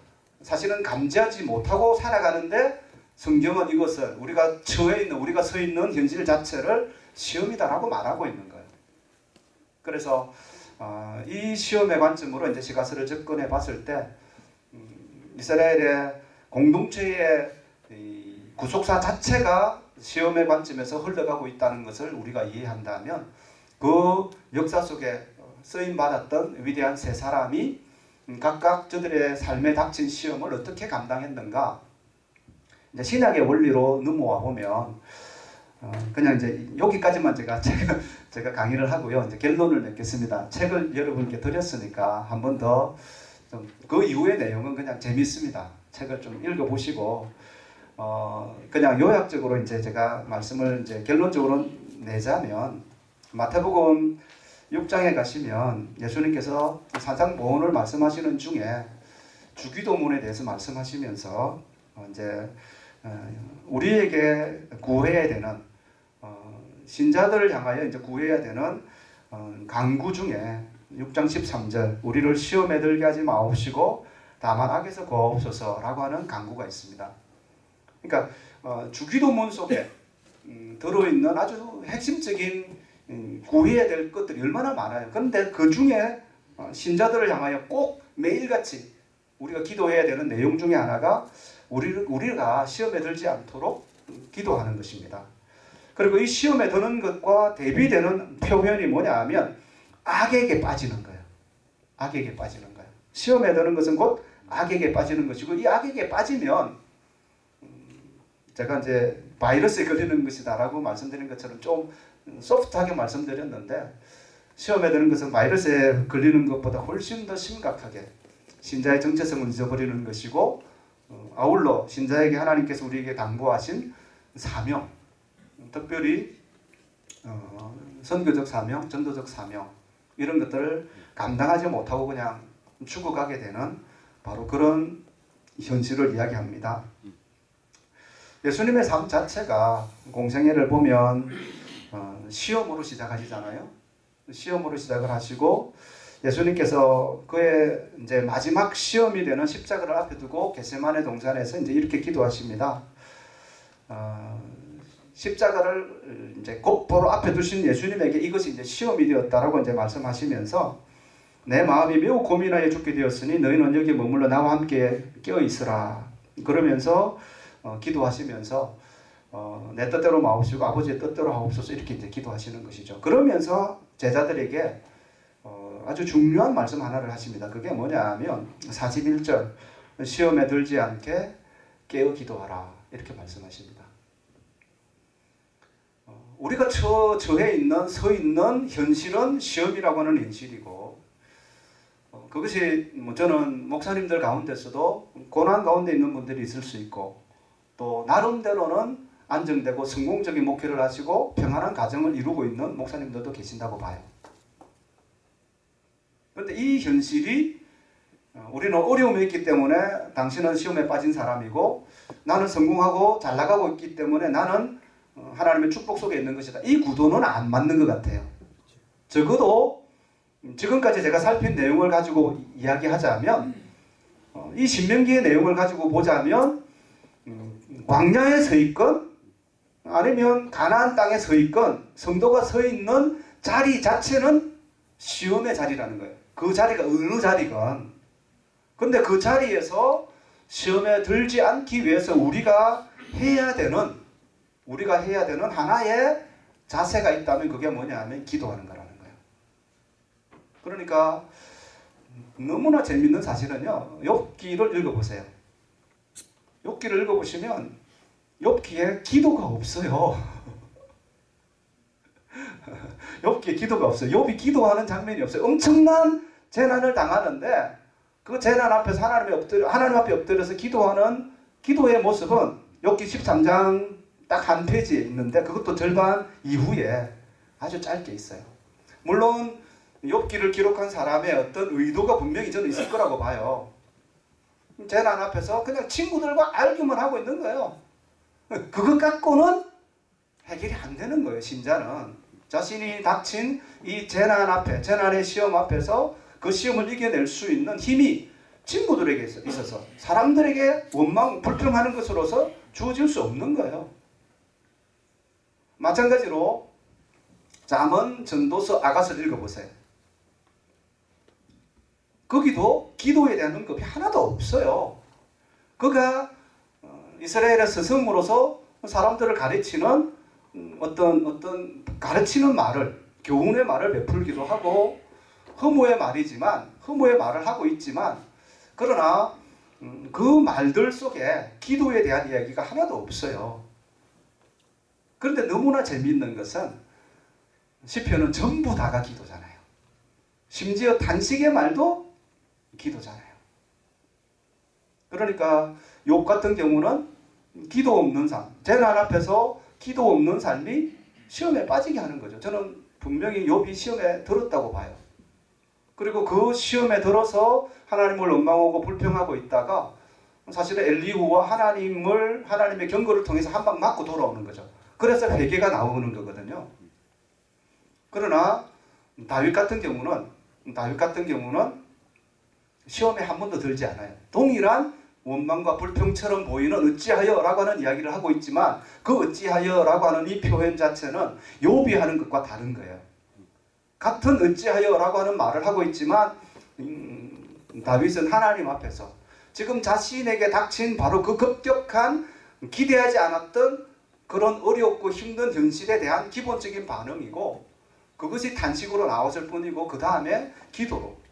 사실은 감지하지 못하고 살아가는데 성경은 이것을 우리가 처해 있는 우리가 서 있는 현실 자체를 시험이다라고 말하고 있는 거예요. 그래서 어, 이 시험의 관점으로 이제 시가서를 접근해 봤을 때 음, 이스라엘의 공동체의 이 구속사 자체가 시험의 관점에서 흘러가고 있다는 것을 우리가 이해한다면 그 역사 속에 쓰임 받았던 위대한 세 사람이 각각 저들의 삶에 닥친 시험을 어떻게 감당했는가 신약의 원리로 넘어와 보면 어, 그냥 이제 여기까지만 제가 제가 제가 강의를 하고요 이제 결론을 맺겠습니다. 책을 여러분께 드렸으니까 한 번 더 좀 그 이후의 내용은 그냥 재밌습니다. 책을 좀 읽어보시고 어 그냥 요약적으로 이제 제가 말씀을 이제 결론적으로 내자면 마태복음 6장에 가시면 예수님께서 사상보훈을 말씀하시는 중에 주기도문에 대해서 말씀하시면서 어, 이제 어, 우리에게 구해야 되는 어, 신자들을 향하여 이제 구해야 되는 어, 강구 중에 6장 13절 우리를 시험에 들게 하지 마옵시고 다만 악에서 구하옵소서라고 하는 강구가 있습니다. 그러니까 어, 주기도문 속에 음, 들어있는 아주 핵심적인 음, 구해야 될 것들이 얼마나 많아요. 그런데 그 중에 어, 신자들을 향하여 꼭 매일같이 우리가 기도해야 되는 내용 중에 하나가 우리를, 우리가 시험에 들지 않도록 기도하는 것입니다. 그리고 이 시험에 드는 것과 대비되는 표현이 뭐냐 하면 악에게 빠지는 거예요. 악에게 빠지는 거예요. 시험에 드는 것은 곧 악에게 빠지는 것이고 이 악에게 빠지면 음, 제가 이제 바이러스에 걸리는 것이다라고 말씀드린 것처럼 좀 소프트하게 말씀드렸는데 시험에 드는 것은 바이러스에 걸리는 것보다 훨씬 더 심각하게 신자의 정체성을 잊어버리는 것이고 어, 아울러 신자에게 하나님께서 우리에게 당부하신 사명 특별히 어, 선교적 사명, 전도적 사명 이런 것들을 감당하지 못하고 그냥 죽어가게 되는 바로 그런 현실을 이야기합니다. 예수님의 삶 자체가 공생애를 보면 어, 시험으로 시작하시잖아요. 시험으로 시작을 하시고 예수님께서 그의 이제 마지막 시험이 되는 십자가를 앞에 두고 겟세마네 동산에서 이제 이렇게 기도하십니다. 어, 십자가를 이제 곧바로 앞에 두신 예수님에게 이것이 이제 시험이 되었다라고 이제 말씀하시면서 내 마음이 매우 고민하여 죽게 되었으니 너희는 여기 머물러 나와 함께 깨어 있으라 그러면서 어, 기도하시면서 어, 내 뜻대로 마옵시고 아버지의 뜻대로 하옵소서 이렇게 이제 기도하시는 것이죠. 그러면서 제자들에게 어, 아주 중요한 말씀 하나를 하십니다. 그게 뭐냐 하면 41절 시험에 들지 않게 깨어 기도하라 이렇게 말씀하십니다. 어, 우리가 처, 처해 있는 서 있는 현실은 시험이라고 하는 현실이고 어, 그것이 뭐 저는 목사님들 가운데서도 고난 가운데 있는 분들이 있을 수 있고 또 나름대로는 안정되고 성공적인 목회를 하시고 평안한 가정을 이루고 있는 목사님들도 계신다고 봐요. 그런데 이 현실이 어, 우리는 어려움이 있기 때문에 당신은 시험에 빠진 사람이고 나는 성공하고 잘 나가고 있기 때문에 나는 어, 하나님의 축복 속에 있는 것이다. 이 구도는 안 맞는 것 같아요. 적어도 지금까지 제가 살핀 내용을 가지고 이야기하자면 어, 이 신명기의 내용을 가지고 보자면 음, 광야에 서 있건 아니면 가나안 땅에 서 있건 성도가 서 있는 자리 자체는 시험의 자리라는 거예요. 그 자리가 어느 자리건 근데 그 자리에서 시험에 들지 않기 위해서 우리가 해야 되는 우리가 해야 되는 하나의 자세가 있다면 그게 뭐냐 하면 기도하는 거라는 거예요. 그러니까 너무나 재밌는 사실은요. 욥기를 읽어보세요. 욥기를 읽어보시면 욥기에 기도가 없어요. 욥기에 기도가 없어요. 욥이 기도하는 장면이 없어요. 엄청난 재난을 당하는데 그 재난 앞에서 하나님 엎드려 하나님 앞에 엎드려서 기도하는 기도의 모습은 욥기 13장 딱 한 페이지에 있는데 그것도 절반 이후에 아주 짧게 있어요. 물론 욥기를 기록한 사람의 어떤 의도가 분명히 저는 있을 거라고 봐요. 재난 앞에서 그냥 친구들과 알기만 하고 있는 거예요. 그것 갖고는 해결이 안 되는 거예요, 신자는. 자신이 닥친 이 재난 앞에, 재난의 시험 앞에서 그 시험을 이겨낼 수 있는 힘이 친구들에게 있어서 사람들에게 원망, 불평하는 것으로서 주어질 수 없는 거예요. 마찬가지로 잠언 전도서 아가서를 읽어보세요. 거기도 기도에 대한 언급이 하나도 없어요. 그가 어, 이스라엘의 스승으로서 사람들을 가르치는 음, 어떤 어떤 가르치는 말을 교훈의 말을 베풀기도 하고 허무의 말이지만 허무의 말을 하고 있지만 그러나 음, 그 말들 속에 기도에 대한 이야기가 하나도 없어요. 그런데 너무나 재미있는 것은 시편은 전부 다가 기도잖아요. 심지어 단식의 말도 기도잖아요. 그러니까 욥 같은 경우는 기도 없는 삶, 재난 앞에서 기도 없는 삶이 시험에 빠지게 하는 거죠. 저는 분명히 욥이 시험에 들었다고 봐요. 그리고 그 시험에 들어서 하나님을 원망하고 불평하고 있다가 사실은 엘리후와 하나님을 하나님의 경고를 통해서 한 방 맞고 돌아오는 거죠. 그래서 회개가 나오는 거거든요. 그러나 다윗 같은 경우는 다윗 같은 경우는 시험에 한 번도 들지 않아요. 동일한 원망과 불평처럼 보이는 어찌하여라고 하는 이야기를 하고 있지만 그 어찌하여라고 하는 이 표현 자체는 욥이 하는 것과 다른 거예요. 같은 어찌하여라고 하는 말을 하고 있지만 음, 다윗은 하나님 앞에서 지금 자신에게 닥친 바로 그 급격한 기대하지 않았던 그런 어렵고 힘든 현실에 대한 기본적인 반응이고 그것이 단식으로 나왔을 뿐이고 그 다음에 기도로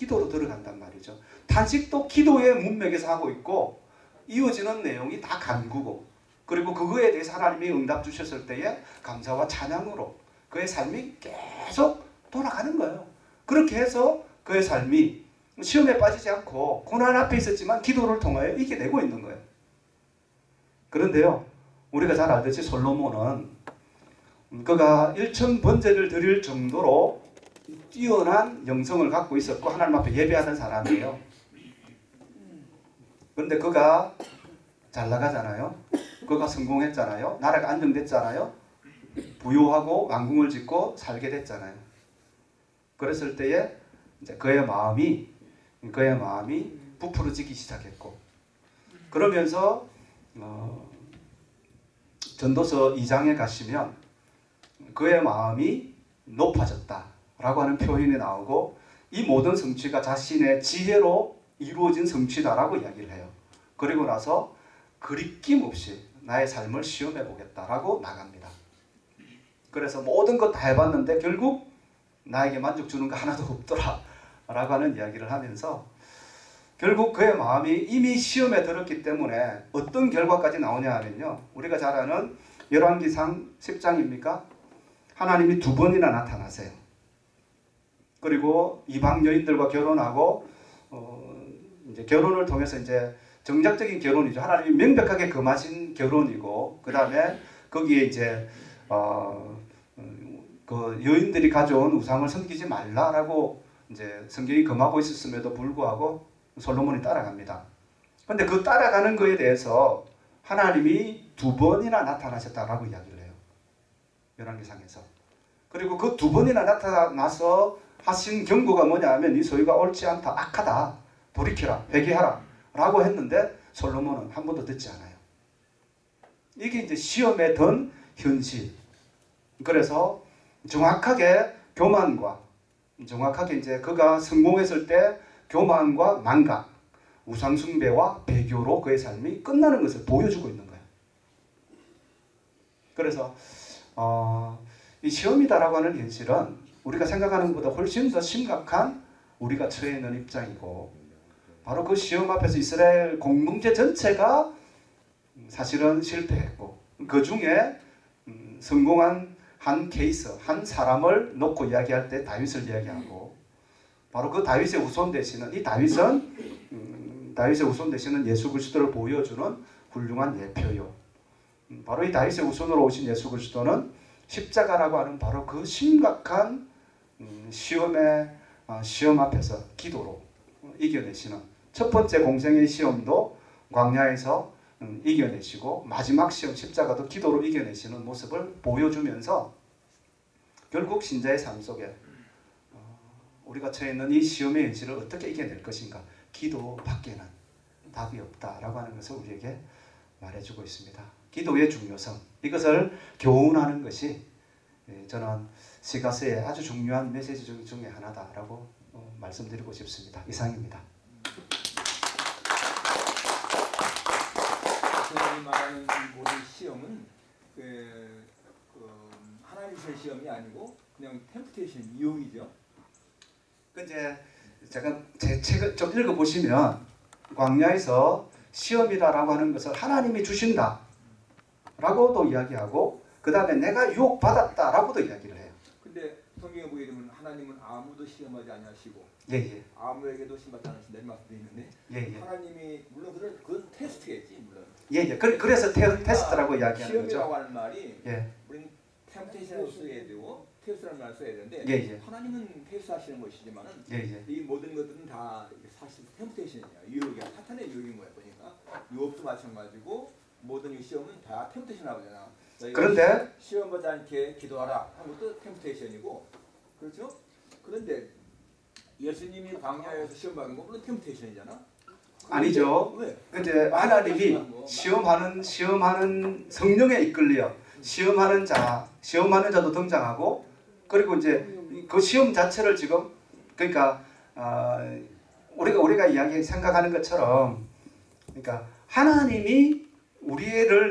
기도로 들어간단 말이죠. 단식도 기도의 문맥에서 하고 있고 이어지는 내용이 다 간구고 그리고 그거에 대해서 하나님이 응답 주셨을 때에 감사와 찬양으로 그의 삶이 계속 돌아가는 거예요. 그렇게 해서 그의 삶이 시험에 빠지지 않고 고난 앞에 있었지만 기도를 통하여 이겨내고 있는 거예요. 그런데요, 우리가 잘 알듯이 솔로몬은 그가 일천 번제를 드릴 정도로 뛰어난 영성을 갖고 있었고 하나님 앞에 예배하는 사람이에요. 그런데 그가 잘 나가잖아요. 그가 성공했잖아요. 나라가 안정됐잖아요. 부유하고 왕궁을 짓고 살게 됐잖아요. 그랬을 때에 이제 그의 마음이 그의 마음이 부풀어지기 시작했고 그러면서 어, 전도서 2장에 가시면 그의 마음이 높아졌다 라고 하는 표현이 나오고 이 모든 성취가 자신의 지혜로 이루어진 성취다라고 이야기를 해요. 그리고 나서 그리낌 없이 나의 삶을 시험해 보겠다라고 나갑니다. 그래서 모든 것 다 해봤는데 결국 나에게 만족 주는 거 하나도 없더라 라고 하는 이야기를 하면서 결국 그의 마음이 이미 시험에 들었기 때문에 어떤 결과까지 나오냐 하면요 우리가 잘 아는 열왕기상 10장입니까? 하나님이 두 번이나 나타나세요 그리고 이방 여인들과 결혼하고 어, 이제 결혼을 통해서 이제 정작적인 결혼이죠 하나님이 명백하게 금하신 결혼이고 그 다음에 거기에 이제 어, 그 여인들이 가져온 우상을 섬기지 말라라고 이제 성경이 금하고 있었음에도 불구하고 솔로몬이 따라갑니다. 근데 그 따라가는 거에 대해서 하나님이 두 번이나 나타나셨다라고 이야기를 해요. 열왕기상에서. 그리고 그 두 번이나 나타나서 하신 경고가 뭐냐 하면 이 소유가 옳지 않다, 악하다, 돌이켜라, 회개하라 라고 했는데 솔로몬은 한 번도 듣지 않아요. 이게 이제 시험에 든 현실. 그래서 정확하게 교만과 정확하게 이제 그가 성공했을 때 교만과 망각, 우상숭배와 배교로 그의 삶이 끝나는 것을 보여주고 있는 거예요. 그래서 어, 이 시험이다라고 하는 현실은 우리가 생각하는 것보다 훨씬 더 심각한 우리가 처해 있는 입장이고 바로 그 시험 앞에서 이스라엘 공동체 전체가 사실은 실패했고 그 중에 음, 성공한 한 케이스, 한 사람을 놓고 이야기할 때 다윗을 이야기하고 바로 그 다윗의 우손 되시는 이 다윗은 음, 다윗의 우손 되시는 예수 그리스도를 보여주는 훌륭한 예표요. 음, 바로 이 다윗의 우손으로 오신 예수 그리스도는 십자가라고 하는 바로 그 심각한 음, 시험의 어, 시험 앞에서 기도로 이겨내시는 첫 번째 공생의 시험도 광야에서 음, 이겨내시고 마지막 시험 십자가도 기도로 이겨내시는 모습을 보여주면서 결국 신자의 삶 속에 어, 우리가 처해 있는 이 시험의 현실을 어떻게 이겨낼 것인가 기도 밖에는 답이 없다라고 하는 것을 우리에게 말해주고 있습니다. 기도의 중요성 이것을 교훈하는 것이 예, 저는 시가스의 아주 중요한 메시지 중- 중에 하나다라고 어, 말씀드리고 싶습니다. 이상입니다. 선생님이 말하는 이 모든 시험은 그, 그 하나님 의 시험이 아니고 그냥 템프테이션 유혹이죠. 그 이제 제가 제 책을 좀 읽어 보시면 광야에서 시험이다라고 하는 것을 하나님이 주신다라고도 이야기하고 그 다음에 내가 유혹 받았다라고도 이야기를 해요. 성경에 보게 되면 하나님은 아무도 시험하지 아니하시고 예 예. 아무에게도 시험받지 않으신다 이런 말씀도 있는데 예 예. 하나님이 물론 그건 그건 테스트겠지 물론. 예예. 그, 그래서 테, 테스트라고 이야기하는 시험이라고 거죠. 하는 말이 예. 우리는 템테이션을 써야 되고 테스트라는 말을 써야 되는데 예, 예. 하나님은 테스트하시는 것이지만은 예예. 이 모든 것들은 다 사실 템테이션이야. 유혹이야. 사탄의 유혹인 거야 보니까. 유혹도 마찬가지고 모든 이 시험은 다 템테이션하고 잖아 그런데 시험 받지 않게 기도하라 하는 것도 템테이션이고 그렇죠? 그런데 예수님이 광야에서 시험 받은 거 물론 템테이션이잖아. 아니죠. 왜? 이제 하나님이 시험하는 시험하는 성령에 이끌려 시험하는 자 시험하는 자도 등장하고 그리고 이제 그 시험 자체를 지금 그러니까 어, 우리가 우리가 이야기 생각하는 것처럼 그러니까 하나님이 우리를